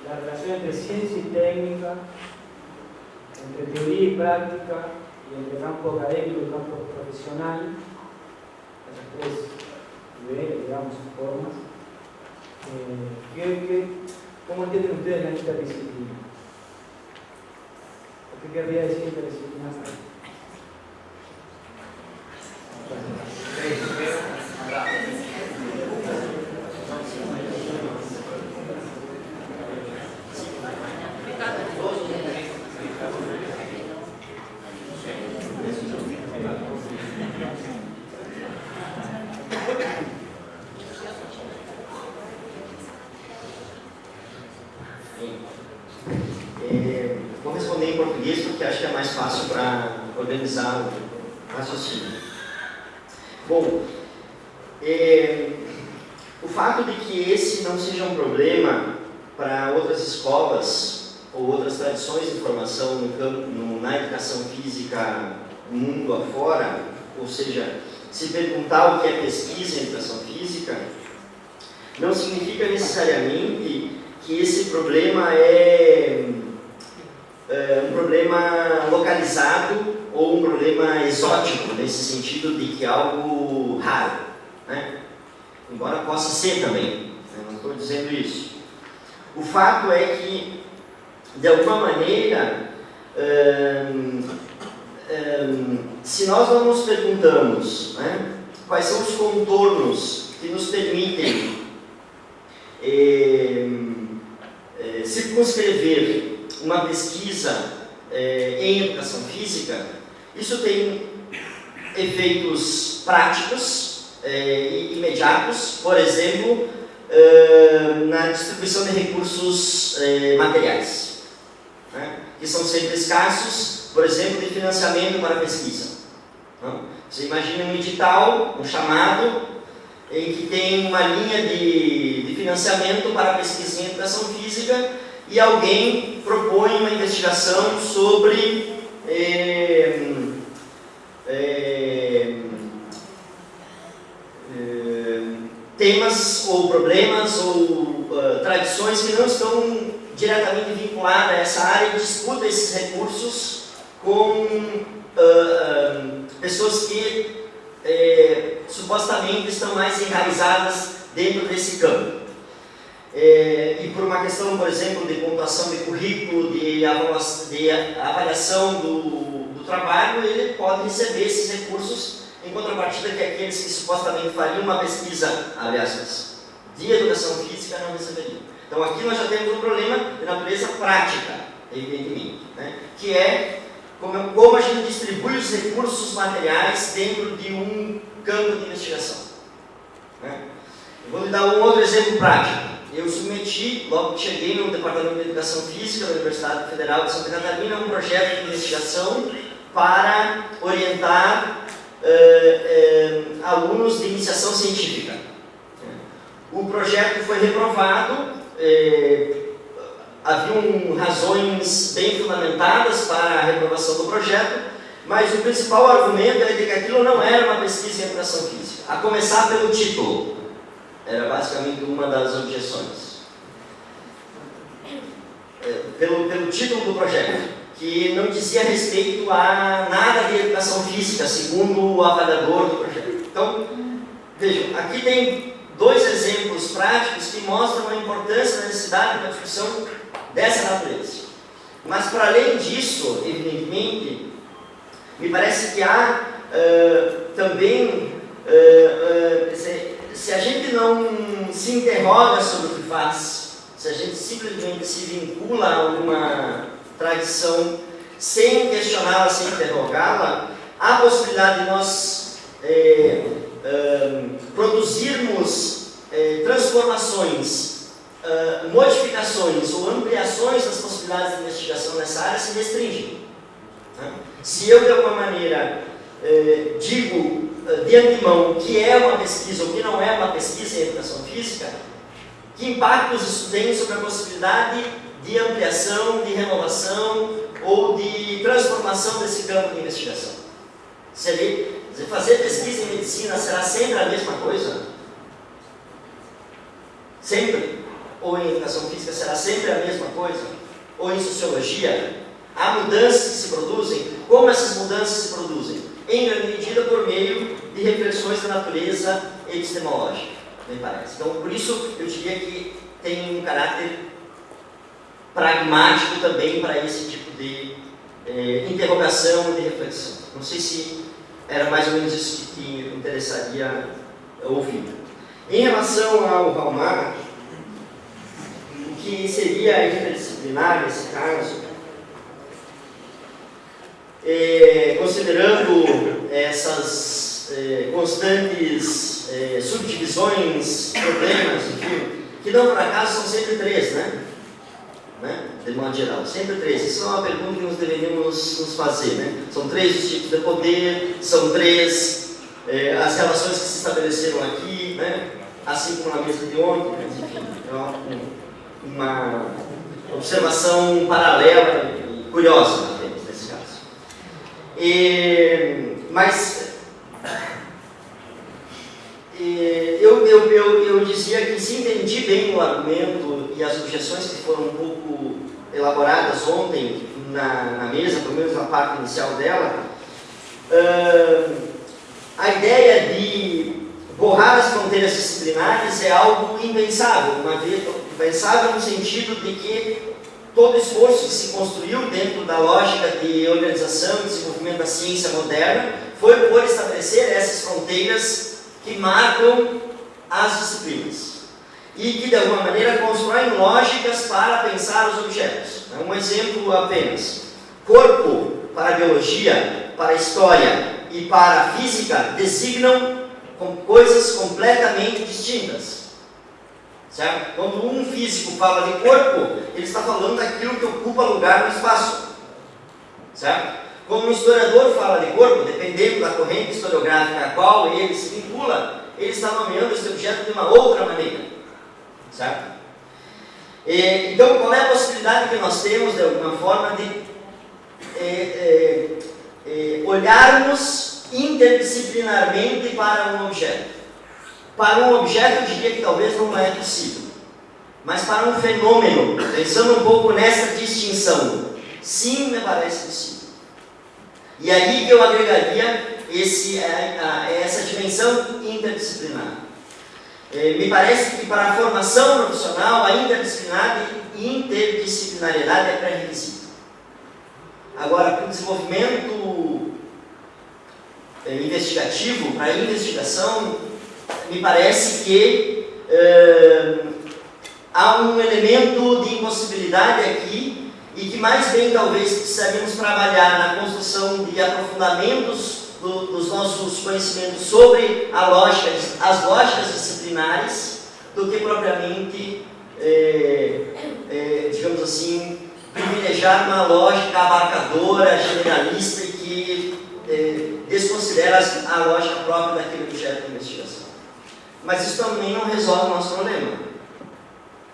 la relación entre ciencia y técnica, entre teoría y práctica, y entre campo académico y campo profesional, las tres niveles, digamos, formas. Eh, cómo entienden ustedes la interdisciplina? ¿Qué querría decir interdisciplina? Não significa necessariamente que esse problema é, é um problema localizado ou um problema exótico, nesse sentido de que é algo raro. Né? Embora possa ser também, né? não estou dizendo isso. O fato é que, de alguma maneira, hum, hum, se nós não nos perguntamos né, quais são os contornos que nos permitem eh, eh, circunscrever uma pesquisa eh, em educação física, isso tem efeitos práticos e imediatos, por exemplo, na distribuição de recursos materiais, né, que são sempre escassos, por exemplo, de financiamento para pesquisa. Então, você imagina um edital, um chamado, em que tem uma linha de financiamento para pesquisa em educação física e alguém propõe uma investigação sobre é, é, é, temas ou problemas ou uh, tradições que não estão diretamente vinculadas a essa área e disputa esses recursos com uh, pessoas que supostamente estão mais enraizadas dentro desse campo. É, e por uma questão, por exemplo, de pontuação de currículo, de avaliação, de avaliação do, do trabalho, ele pode receber esses recursos em contrapartida que aqueles que supostamente fariam uma pesquisa, aliás, de educação física não receberiam. Então aqui nós já temos um problema de natureza prática, evidentemente, né? que é como, como a gente distribui os recursos materiais dentro de um campo de investigação. Né? Eu vou lhe dar um outro exemplo prático. Eu submeti, logo que cheguei no Departamento de Educação Física da Universidade Federal de Santa Catarina, um projeto de investigação para orientar uh, uh, alunos de iniciação científica. O projeto foi reprovado, uh, haviam razões bem fundamentadas para a reprovação do projeto, mas o principal argumento é de que aquilo não era uma pesquisa em educação física, a começar pelo título. Era basicamente uma das objeções. É, pelo, pelo título do projeto, que não dizia respeito a nada de educação física, segundo o avaliador do projeto. Então, vejam, aqui tem dois exemplos práticos que mostram a importância da necessidade da discussão dessa natureza. Mas, para além disso, evidentemente, me parece que há uh, também, uh, uh, se, a gente não se interroga sobre o que faz, se a gente simplesmente se vincula a alguma tradição sem questioná-la, sem interrogá-la, há a possibilidade de nós eh, produzirmos eh, transformações modificações ou ampliações das possibilidades de investigação nessa área se restringem. Né? Se eu, de alguma maneira, digo de antemão que é uma pesquisa ou que não é uma pesquisa em educação física, que impactos isso tem sobre a possibilidade de ampliação, de renovação ou de transformação desse campo de investigação? Se fazer pesquisa em medicina será sempre a mesma coisa? Sempre? ou em educação física será sempre a mesma coisa? Ou em sociologia? Há mudanças que se produzem? Como essas mudanças se produzem? Em grande medida por meio de reflexões da natureza epistemológica, me parece. Então, por isso, eu diria que tem um caráter pragmático também para esse tipo de eh, interrogação e de reflexão. Não sei se era mais ou menos isso que me interessaria ouvir. Em relação ao Valmar, que seria interdisciplinar nesse caso, é, considerando essas é, constantes é, subdivisões, problemas, enfim, que não por acaso são sempre três, né? né? De modo geral, sempre três. Isso é uma pergunta que nós deveríamos nos fazer, né? São três os tipos de poder, são três é, as relações que se estabeleceram aqui, né? Assim como na mesa de ontem, enfim, é uma, observação paralela e curiosa, nesse caso. E, mas e, eu, eu, eu, eu dizia que se entendi bem o argumento e as objeções que foram um pouco elaboradas ontem na, na mesa, pelo menos na parte inicial dela, uh, a ideia de borrar as fronteiras disciplinares é algo impensável, uma vez impensável no sentido de que todo esforço que se construiu dentro da lógica de organização e desenvolvimento da ciência moderna foi por estabelecer essas fronteiras que marcam as disciplinas e que de alguma maneira constroem lógicas para pensar os objetos. Um exemplo apenas: corpo para a biologia, para a história e para a física designam coisas completamente distintas. Certo? Quando um físico fala de corpo, ele está falando daquilo que ocupa lugar no espaço. Certo? Quando um historiador fala de corpo, dependendo da corrente historiográfica a qual ele se vincula, ele está nomeando esse objeto de uma outra maneira. Certo? E, então, qual é a possibilidade que nós temos, de alguma forma, de é, é, é, olharmos interdisciplinarmente para um objeto. Para um objeto, eu diria que talvez não é possível. Mas para um fenômeno, pensando um pouco nessa distinção, sim, me parece possível. E aí eu agregaria esse, essa dimensão interdisciplinar. Me parece que para a formação profissional, a interdisciplinariedade é pré-requisito. Agora, para o desenvolvimento é, investigativo, para a investigação, me parece que é, há um elemento de impossibilidade aqui e que mais bem talvez precisaríamos trabalhar na construção de aprofundamentos do, dos nossos conhecimentos sobre lógica, as lógicas disciplinares do que propriamente, é, é, digamos assim, privilegiar uma lógica abarcadora, generalista e que é, desconsidera a lógica própria daquele objeto de investigação. Mas isso também não resolve o nosso problema.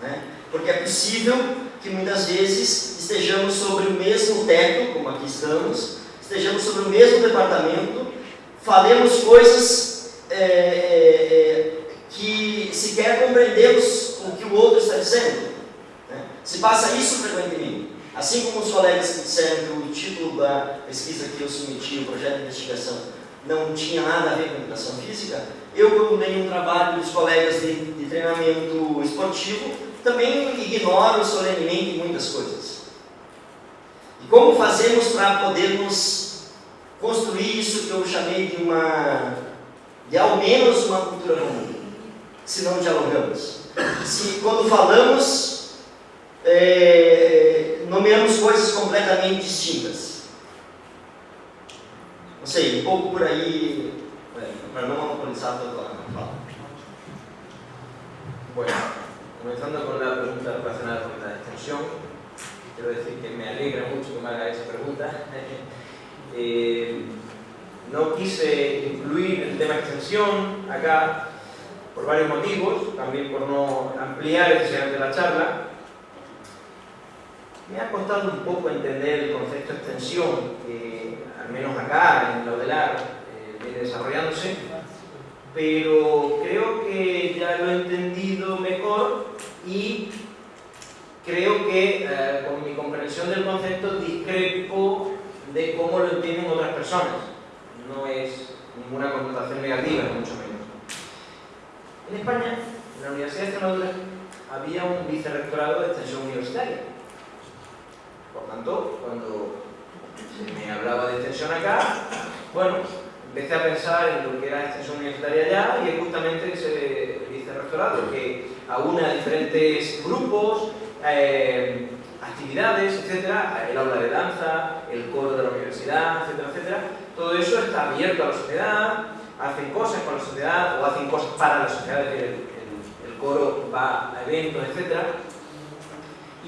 Né? Porque é possível que muitas vezes estejamos sobre o mesmo teto, como aqui estamos, estejamos sobre o mesmo departamento, falemos coisas é, é, é que sequer compreendemos o que o outro está dizendo. Né? Se passa isso frequentemente. Assim como os colegas que disseram que o título da pesquisa que eu submeti, o projeto de investigação, não tinha nada a ver com educação física, eu, leio um trabalho dos colegas de, de treinamento esportivo, também ignoro solenemente muitas coisas. E como fazemos para podermos construir isso que eu chamei de uma, de ao menos uma cultura comum, se não dialogamos? Se quando falamos, é, nomeamos coisas completamente distintas. Não sei, um pouco por aí, para não monopolizar toda a fala. Bueno, comenzando con la pregunta relacionada con la extensión, quiero decir que me alegra mucho que me haga esa pregunta. eh, no quise incluir el tema extensión acá por varios motivos, también por no ampliar de la charla, me ha costado un poco entender el concepto extensión, al menos acá en Laudelar eh, desarrollándose, pero creo que ya lo he entendido mejor y creo que eh, con mi comprensión del concepto discrepo de cómo lo entienden otras personas. No es ninguna connotación negativa, mucho menos. En España, en la Universidad de Extremadura, había un vicerrectorado de extensión universitaria por tanto, cuando se me hablaba de extensión acá, bueno, empecé a pensar en lo que era extensión universitaria allá y justamente ese vicerrectorado que aúna diferentes grupos, eh, actividades, etcétera, el aula de danza, el coro de la universidad, etcétera, etcétera. Todo eso está abierto a la sociedad, hacen cosas con la sociedad o hacen cosas para la sociedad, el, el, el coro va a eventos, etcétera.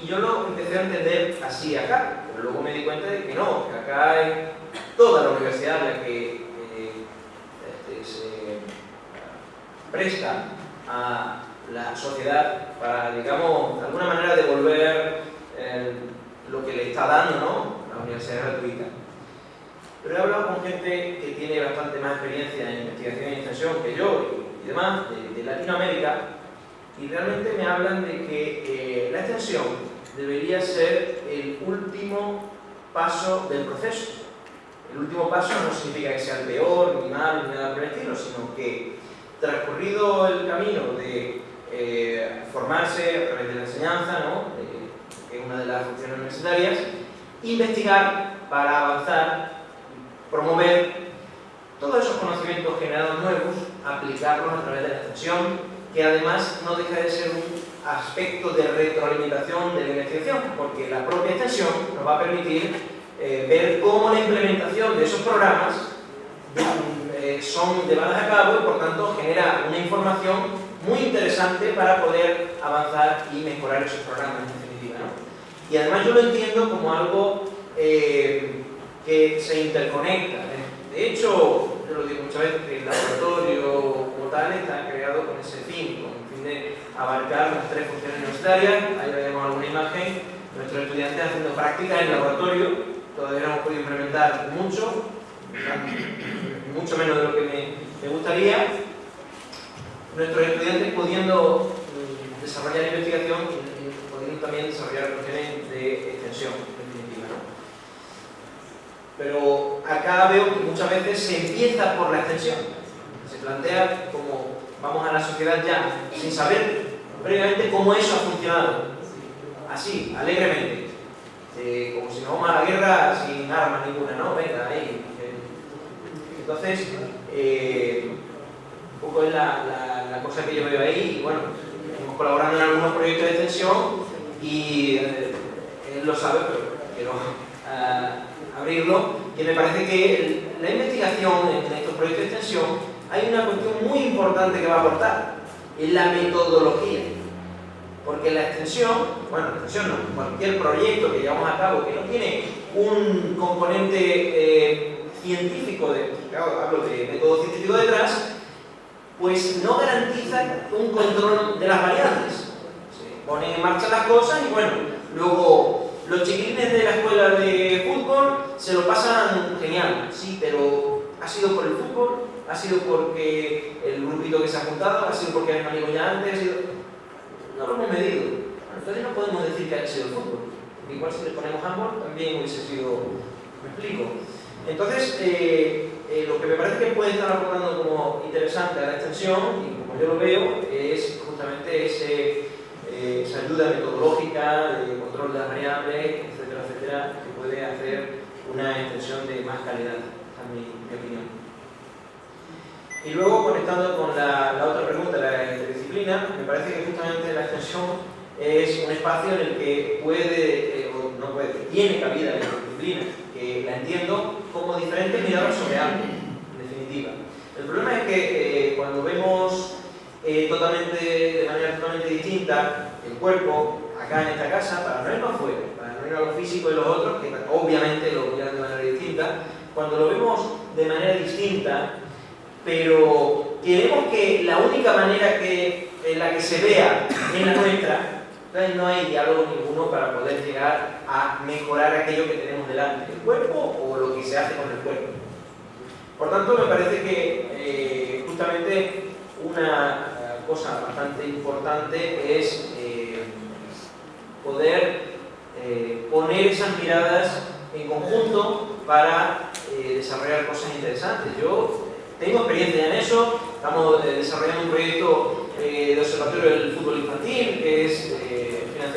Y yo lo empecé a entender así acá, pero luego me di cuenta de que no, que acá hay toda la universidad la que eh, este, se presta a la sociedad para, digamos, de alguna manera devolver lo que le está dando ¿no? la universidad gratuita. Pero he hablado con gente que tiene bastante más experiencia en investigación y extensión que yo y demás, de, Latinoamérica, y realmente me hablan de que eh, la extensión debería ser el último paso del proceso. El último paso no significa que sea el peor, ni mal, ni nada por el estilo, sino que transcurrido el camino de eh, formarse a través de la enseñanza, ¿no? que es una de las funciones universitarias, investigar para avanzar, promover todos esos conocimientos generados nuevos, aplicarlos a través de la extensión, que además no deja de ser un aspecto de retroalimentación de la investigación, porque la propia extensión nos va a permitir eh, ver cómo la implementación de esos programas eh, son llevadas a cabo y por tanto genera una información muy interesante para poder avanzar y mejorar esos programas en definitiva. Y además yo lo entiendo como algo eh, que se interconecta. De hecho, yo lo digo muchas veces, que el laboratorio como tal está creado con ese fin, con el fin de abarcar las tres funciones universitarias. Ahí vemos alguna imagen, nuestros estudiantes haciendo prácticas en el laboratorio, todavía no hemos podido implementar mucho, mucho menos de lo que me, gustaría, nuestros estudiantes pudiendo mm, desarrollar investigación y pudiendo también desarrollar cuestiones de extensión, definitiva. Pero acá veo que muchas veces se empieza por la extensión. Se plantea como vamos a la sociedad ya, sin saber previamente cómo eso ha funcionado. Así, alegremente. Eh, como si nos vamos a la guerra sin armas ninguna, ¿no? Venga, ahí. Entonces, eh, un poco es la cosa que yo veo ahí, y bueno, hemos colaborado en algunos proyectos de extensión y eh, él lo sabe, pero quiero uh, abrirlo, que me parece que la investigación en estos proyectos de extensión hay una cuestión muy importante que va a aportar, es la metodología. Porque la extensión, bueno, la extensión no, cualquier proyecto que llevamos a cabo que no tiene un componente eh, científico, de, hablo de método científico detrás, pues no garantiza un control de las variables. Se ponen en marcha las cosas y bueno, luego los chiquilines de la escuela de fútbol se lo pasan genial, sí, pero ha sido por el fútbol, ha sido porque el grupito que se ha juntado, ha sido porque eran amigos ya antes, ha sido... no lo hemos medido. Entonces no podemos decir que ha sido el fútbol. Igual si le ponemos ambos también hubiese sido... ¿Me explico? Entonces, eh, eh, lo que me parece que puede estar aportando como interesante a la extensión, y como yo lo veo, es justamente ese, eh, esa ayuda metodológica de control de las variables, etcétera, etcétera, que puede hacer una extensión de más calidad, a mi, opinión. Y luego, conectando con la, otra pregunta, la interdisciplina, me parece que justamente la extensión es un espacio en el que puede, o no puede, tiene cabida la interdisciplina la entiendo como diferentes miradas sobre algo, en definitiva. El problema es que eh, cuando vemos eh, totalmente, de manera totalmente distinta el cuerpo acá en esta casa, para no irnos afuera, para no ir a lo físico y los otros, que obviamente lo miran de manera distinta, cuando lo vemos de manera distinta, pero queremos que la única manera que, en la que se vea es la nuestra, entonces no hay diálogo ninguno para poder llegar a mejorar aquello que tenemos delante, el cuerpo o lo que se hace con el cuerpo. Por tanto, me parece que eh, justamente una eh, cosa bastante importante es eh, poder poner esas miradas en conjunto para desarrollar cosas interesantes. Yo tengo experiencia en eso, estamos desarrollando un proyecto de observatorio del fútbol infantil que es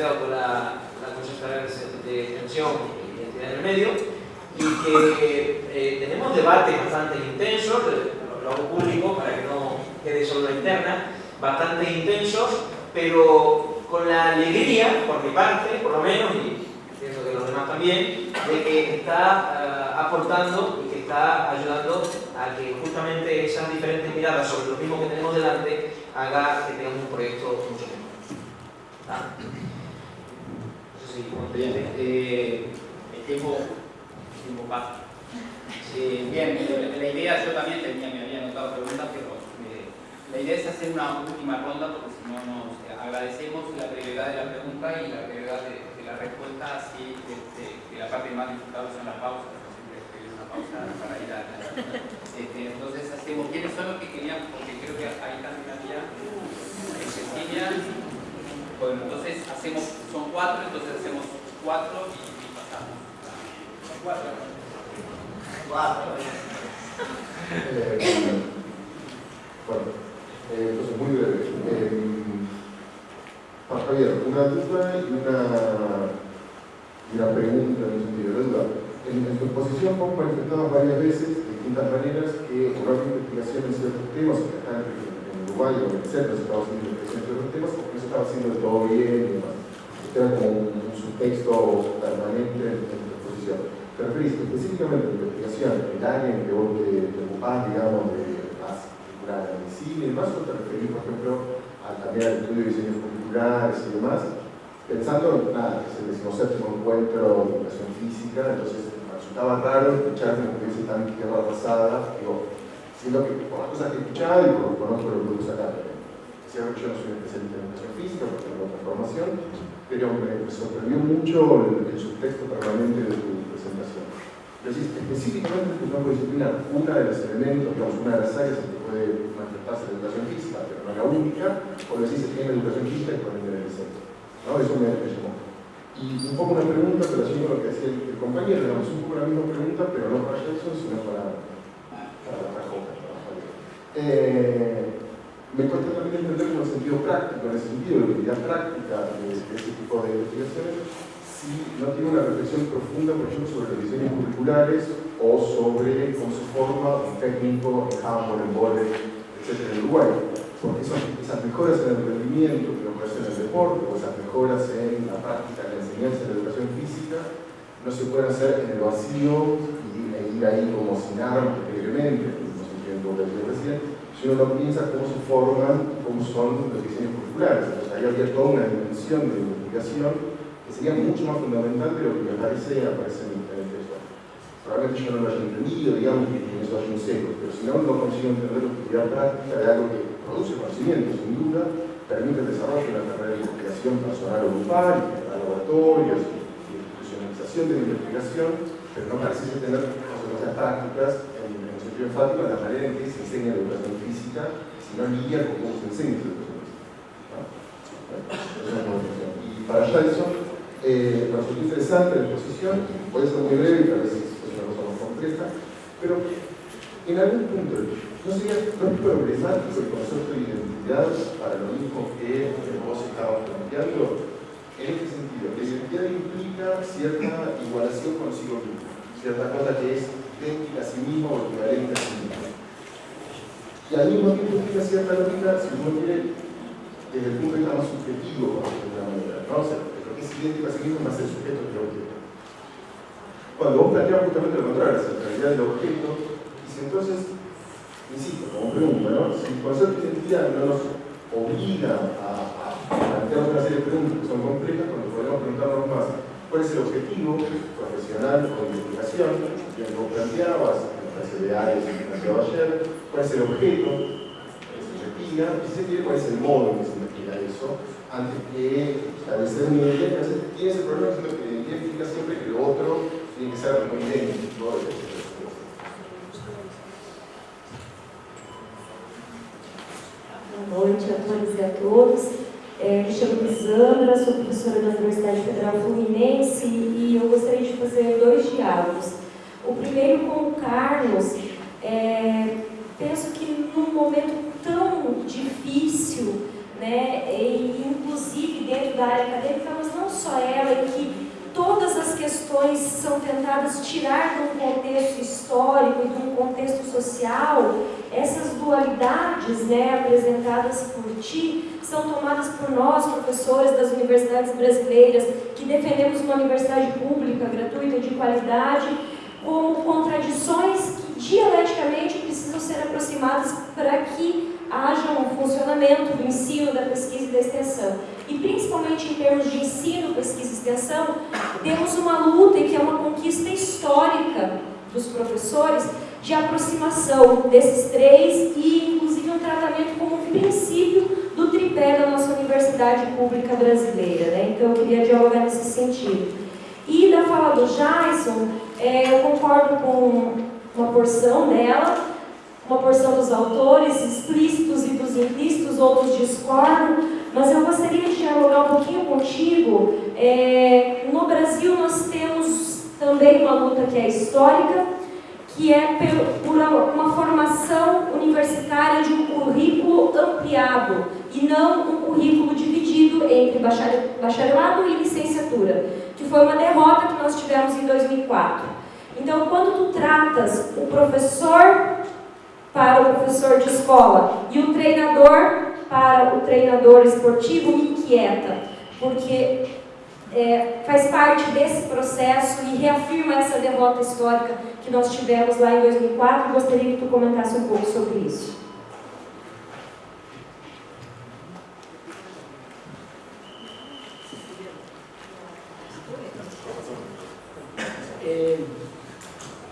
por la, la de Extensión y Identidad del Medio y que eh, tenemos debates bastante intensos, lo hago público para que no quede solo la interna, bastante intensos, pero con la alegría, por mi parte, por lo menos, y pienso que los demás también, de que está uh, aportando y que está ayudando a que justamente esas diferentes miradas sobre lo mismo que tenemos delante haga que tengamos un proyecto mucho mejor. ¿Ah? Eh, el tiempo, tiempo pasa. bien, la idea, yo también tenía, me había anotado preguntas, pero eh, la idea es hacer una última ronda porque si no nos agradecemos la brevedad de la pregunta y la brevedad de, la respuesta, así este, que la parte más disfrutada son las pausas, siempre pedir una pausa para ir a este, entonces hacemos, ¿quiénes son los que querían? Porque creo que ahí también había Cecilia. Bueno, entonces hacemos, son cuatro, entonces hacemos cuatro y, y pasamos. Cuatro. Cuatro. Eh, bueno, eh, entonces muy breve. Eh, Javier, una duda y una, y una pregunta en el sentido de duda. En, tu exposición vos manifestabas varias veces, de distintas maneras, que una investigación en ciertos temas, que acá en, Uruguay o en etcétera, se estaba haciendo investigación en ciertos temas, estaba haciendo de todo bien y demás. Era como un, subtexto permanente en, exposición. ¿Te referís específicamente a la investigación, el área en que vos te, te ocupás, digamos, de en el cine y demás, o te referís, por ejemplo, a, también al estudio de diseños curriculares y demás, pensando, nada, que es el decimoséptimo encuentro de educación física, entonces resultaba raro escucharme que hubiese tan tierra pasada, digo, siendo que por las cosas que he escuchado y por lo que conozco los grupos acá, es cierto que yo no soy un especialista en educación física, porque tengo otra formación, pero me, sorprendió mucho el, subtexto permanente de tu presentación. Entonces, específicamente en tu campo disciplinar, una de los elementos, digamos, una de las áreas en que puede manifestarse la educación física, pero no la única, o decís que tiene educación física y ponen en el centro. Eso me, me llamó. Y un poco una pregunta, pero así con lo que decía el, compañero, digamos, un poco la misma pregunta, pero no para Jackson, sino para, para la. Eh, me cuesta también entender como el sentido práctico, en ese sentido, la utilidad práctica de, de ese tipo de investigaciones, si no tiene una reflexión profunda, por ejemplo, sobre diseños curriculares o sobre cómo se forma un técnico en handball, en volei, etc. en Uruguay. Porque esas, esas mejoras en el rendimiento que ocurren en el deporte, o esas mejoras en la práctica, en la enseñanza de la educación física, no se pueden hacer en el vacío y, ir ahí como sin armas, no sé qué lo que recién, si uno no piensa cómo se forman, cómo son los diseños curriculares. Entonces ahí había toda una dimensión de investigación que sería mucho más fundamental de lo que me parece aparece en el texto. Probablemente yo no lo haya entendido, digamos, que en eso hay un seco, pero si no, no consigo entender la utilidad práctica de algo que produce conocimiento, sin duda, permite el desarrollo de una carrera de investigación personal o grupal, laboratorios, institucionalización de la investigación, pero no parece tener consecuencias prácticas en, el sentido enfático de la manera en que se enseña la educación sino lidia con cómo se enseña la educación física. ¿no? Y para eso, eh, resultó interesante la exposición, puede ser muy breve tal vez es una cosa más compleja, pero en algún punto no sería problemático el concepto de identidad para lo mismo que vos estabas planteando. En este sentido, la identidad implica cierta igualación consigo mismo, cierta cosa que es idéntica a sí mismo o equivalente a sí mismo. Y al mismo tiempo implica cierta lógica, si uno quiere, desde el punto de vista más subjetivo, de alguna manera. ¿no? O es idéntico a sí mismo más el sujeto que el objeto. Cuando vos planteas justamente lo contrario, la centralidad del objeto, y si entonces, insisto, como pregunta, ¿no? si el concepto de identidad no nos obliga a, a plantear una serie de preguntas que son complejas, cuando podemos preguntarnos más cuál es el objetivo profesional o de investigación, bien vos planteabas, clase de es el objeto que se investiga, y se tiene el modo en que se investiga eso, antes que establecer un identidad, tiene ese problema que la identidad siempre que lo otro tiene que ser muy idéntico. Boa noite a todos e a todos. É, me chamo Lisandra, sou professora da Universidade Federal Fluminense e eu gostaria de fazer dois diálogos. O primeiro com o Carlos. É, penso que num momento tão difícil né, e inclusive dentro da área acadêmica, mas não só ela, e que todas as questões são tentadas tirar de um contexto histórico e de um contexto social, essas dualidades né, apresentadas por ti são tomadas por nós, professores das universidades brasileiras, que defendemos uma universidade pública, gratuita, de qualidade, como contradições que dialeticamente precisam ser aproximadas para que haja um funcionamento do ensino, da pesquisa e da extensão. E principalmente em termos de ensino, pesquisa e extensão, temos uma luta que é uma conquista histórica dos professores de aproximação desses três e inclusive um tratamento como princípio do tripé da nossa universidade pública brasileira. Né? Então, eu queria dialogar nesse sentido. E da fala do Jason, é, eu concordo com uma porção dela, uma porção dos autores, explícitos e dos implícitos, outros discordam, mas eu gostaria de dialogar um pouquinho contigo. É, no Brasil, nós temos também uma luta que é histórica, que é por uma formação universitária de um currículo ampliado e não um currículo dividido entre bacharelado e licenciatura, que foi uma derrota que nós tivemos em 2004. Então, quando tu tratas o professor para o professor de escola e o treinador para o treinador esportivo, me inquieta, porque é, faz parte desse processo e reafirma essa derrota histórica que nós tivemos lá em 2004. Gostaria que tu comentasse um pouco sobre isso.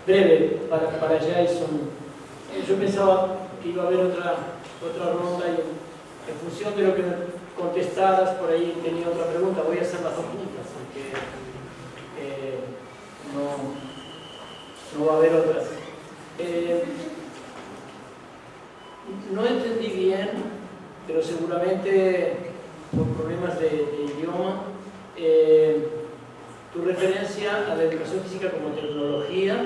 Breve, para, para Jason. Eu pensava que ia haver outra, outra ronda e, em função de lo que contestaras, por aí tenía outra pergunta. Vou hacer las dos juntas, porque eh, no, no va a haber otras. Eh, no entendí bien, pero seguramente por problemas de, idioma, eh, tu referencia a la educación física como tecnología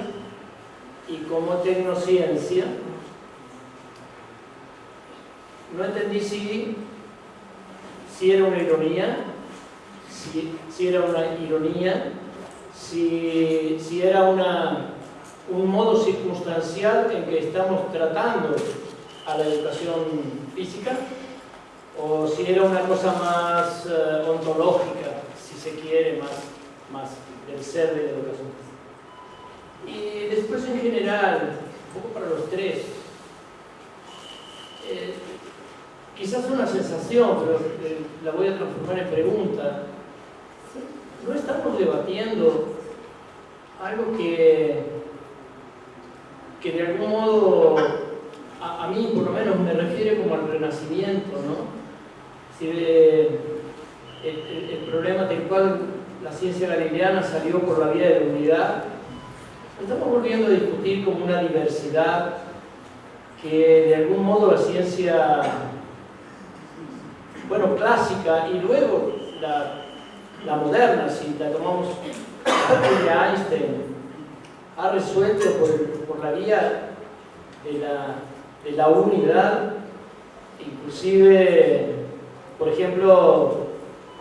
y como tecnociencia. No entendí si, si era una ironía, si, si era una ironía, si, si era una, un modo circunstancial en que estamos tratando a la educación física, o si era una cosa más uh, ontológica, si se quiere, más, más del ser de la educación. Y después en general, un poco para los tres, eh, quizás una sensación, pero eh, la voy a transformar en pregunta. No estamos debatiendo algo que, que de algún modo a, a, mí por lo menos me refiere como al renacimiento, ¿no? Si el, el, problema del cual la ciencia galileana salió por la vía de la unidad, estamos volviendo a discutir como una diversidad que de algún modo la ciencia, bueno, clásica y luego la, moderna, si la tomamos de Einstein ha resuelto por, por la vía de la, de la, unidad, inclusive, por ejemplo,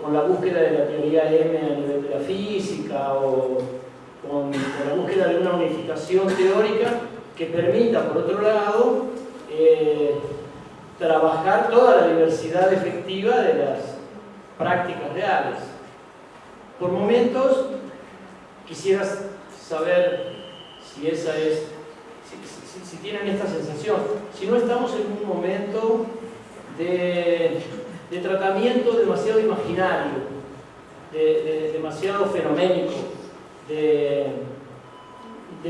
con la búsqueda de la teoría M a nivel de la física o con, la búsqueda de una unificación teórica que permita, por otro lado, eh, trabajar toda la diversidad efectiva de las prácticas reales. Por momentos quisieras saber si esa es, si, tienen esta sensación. Si no estamos en un momento de, de tratamiento demasiado imaginario, de, de, demasiado fenoménico, de,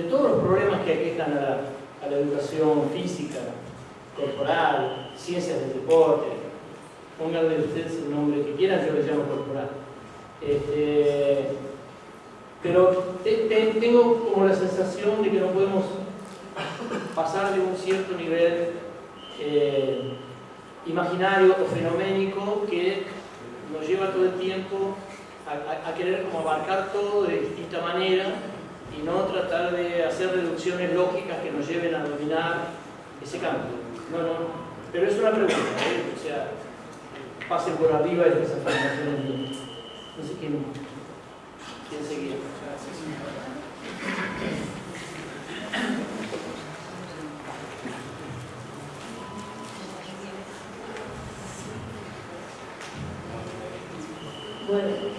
todos los problemas que aquejan a la, educación física, corporal, ciencias del deporte, pónganle ustedes el nombre que quieran, yo les llamo corporal. Este, pero te, te, tengo como la sensación de que no podemos pasar de un cierto nivel eh, imaginario o fenoménico que nos lleva todo el tiempo a, querer como abarcar todo de distinta manera y no tratar de hacer reducciones lógicas que nos lleven a dominar ese campo. No, no, pero es una pregunta, ¿eh? o sea, pasen por arriba de esas afirmaciones. No sé quién. ¿Quién? Bueno, the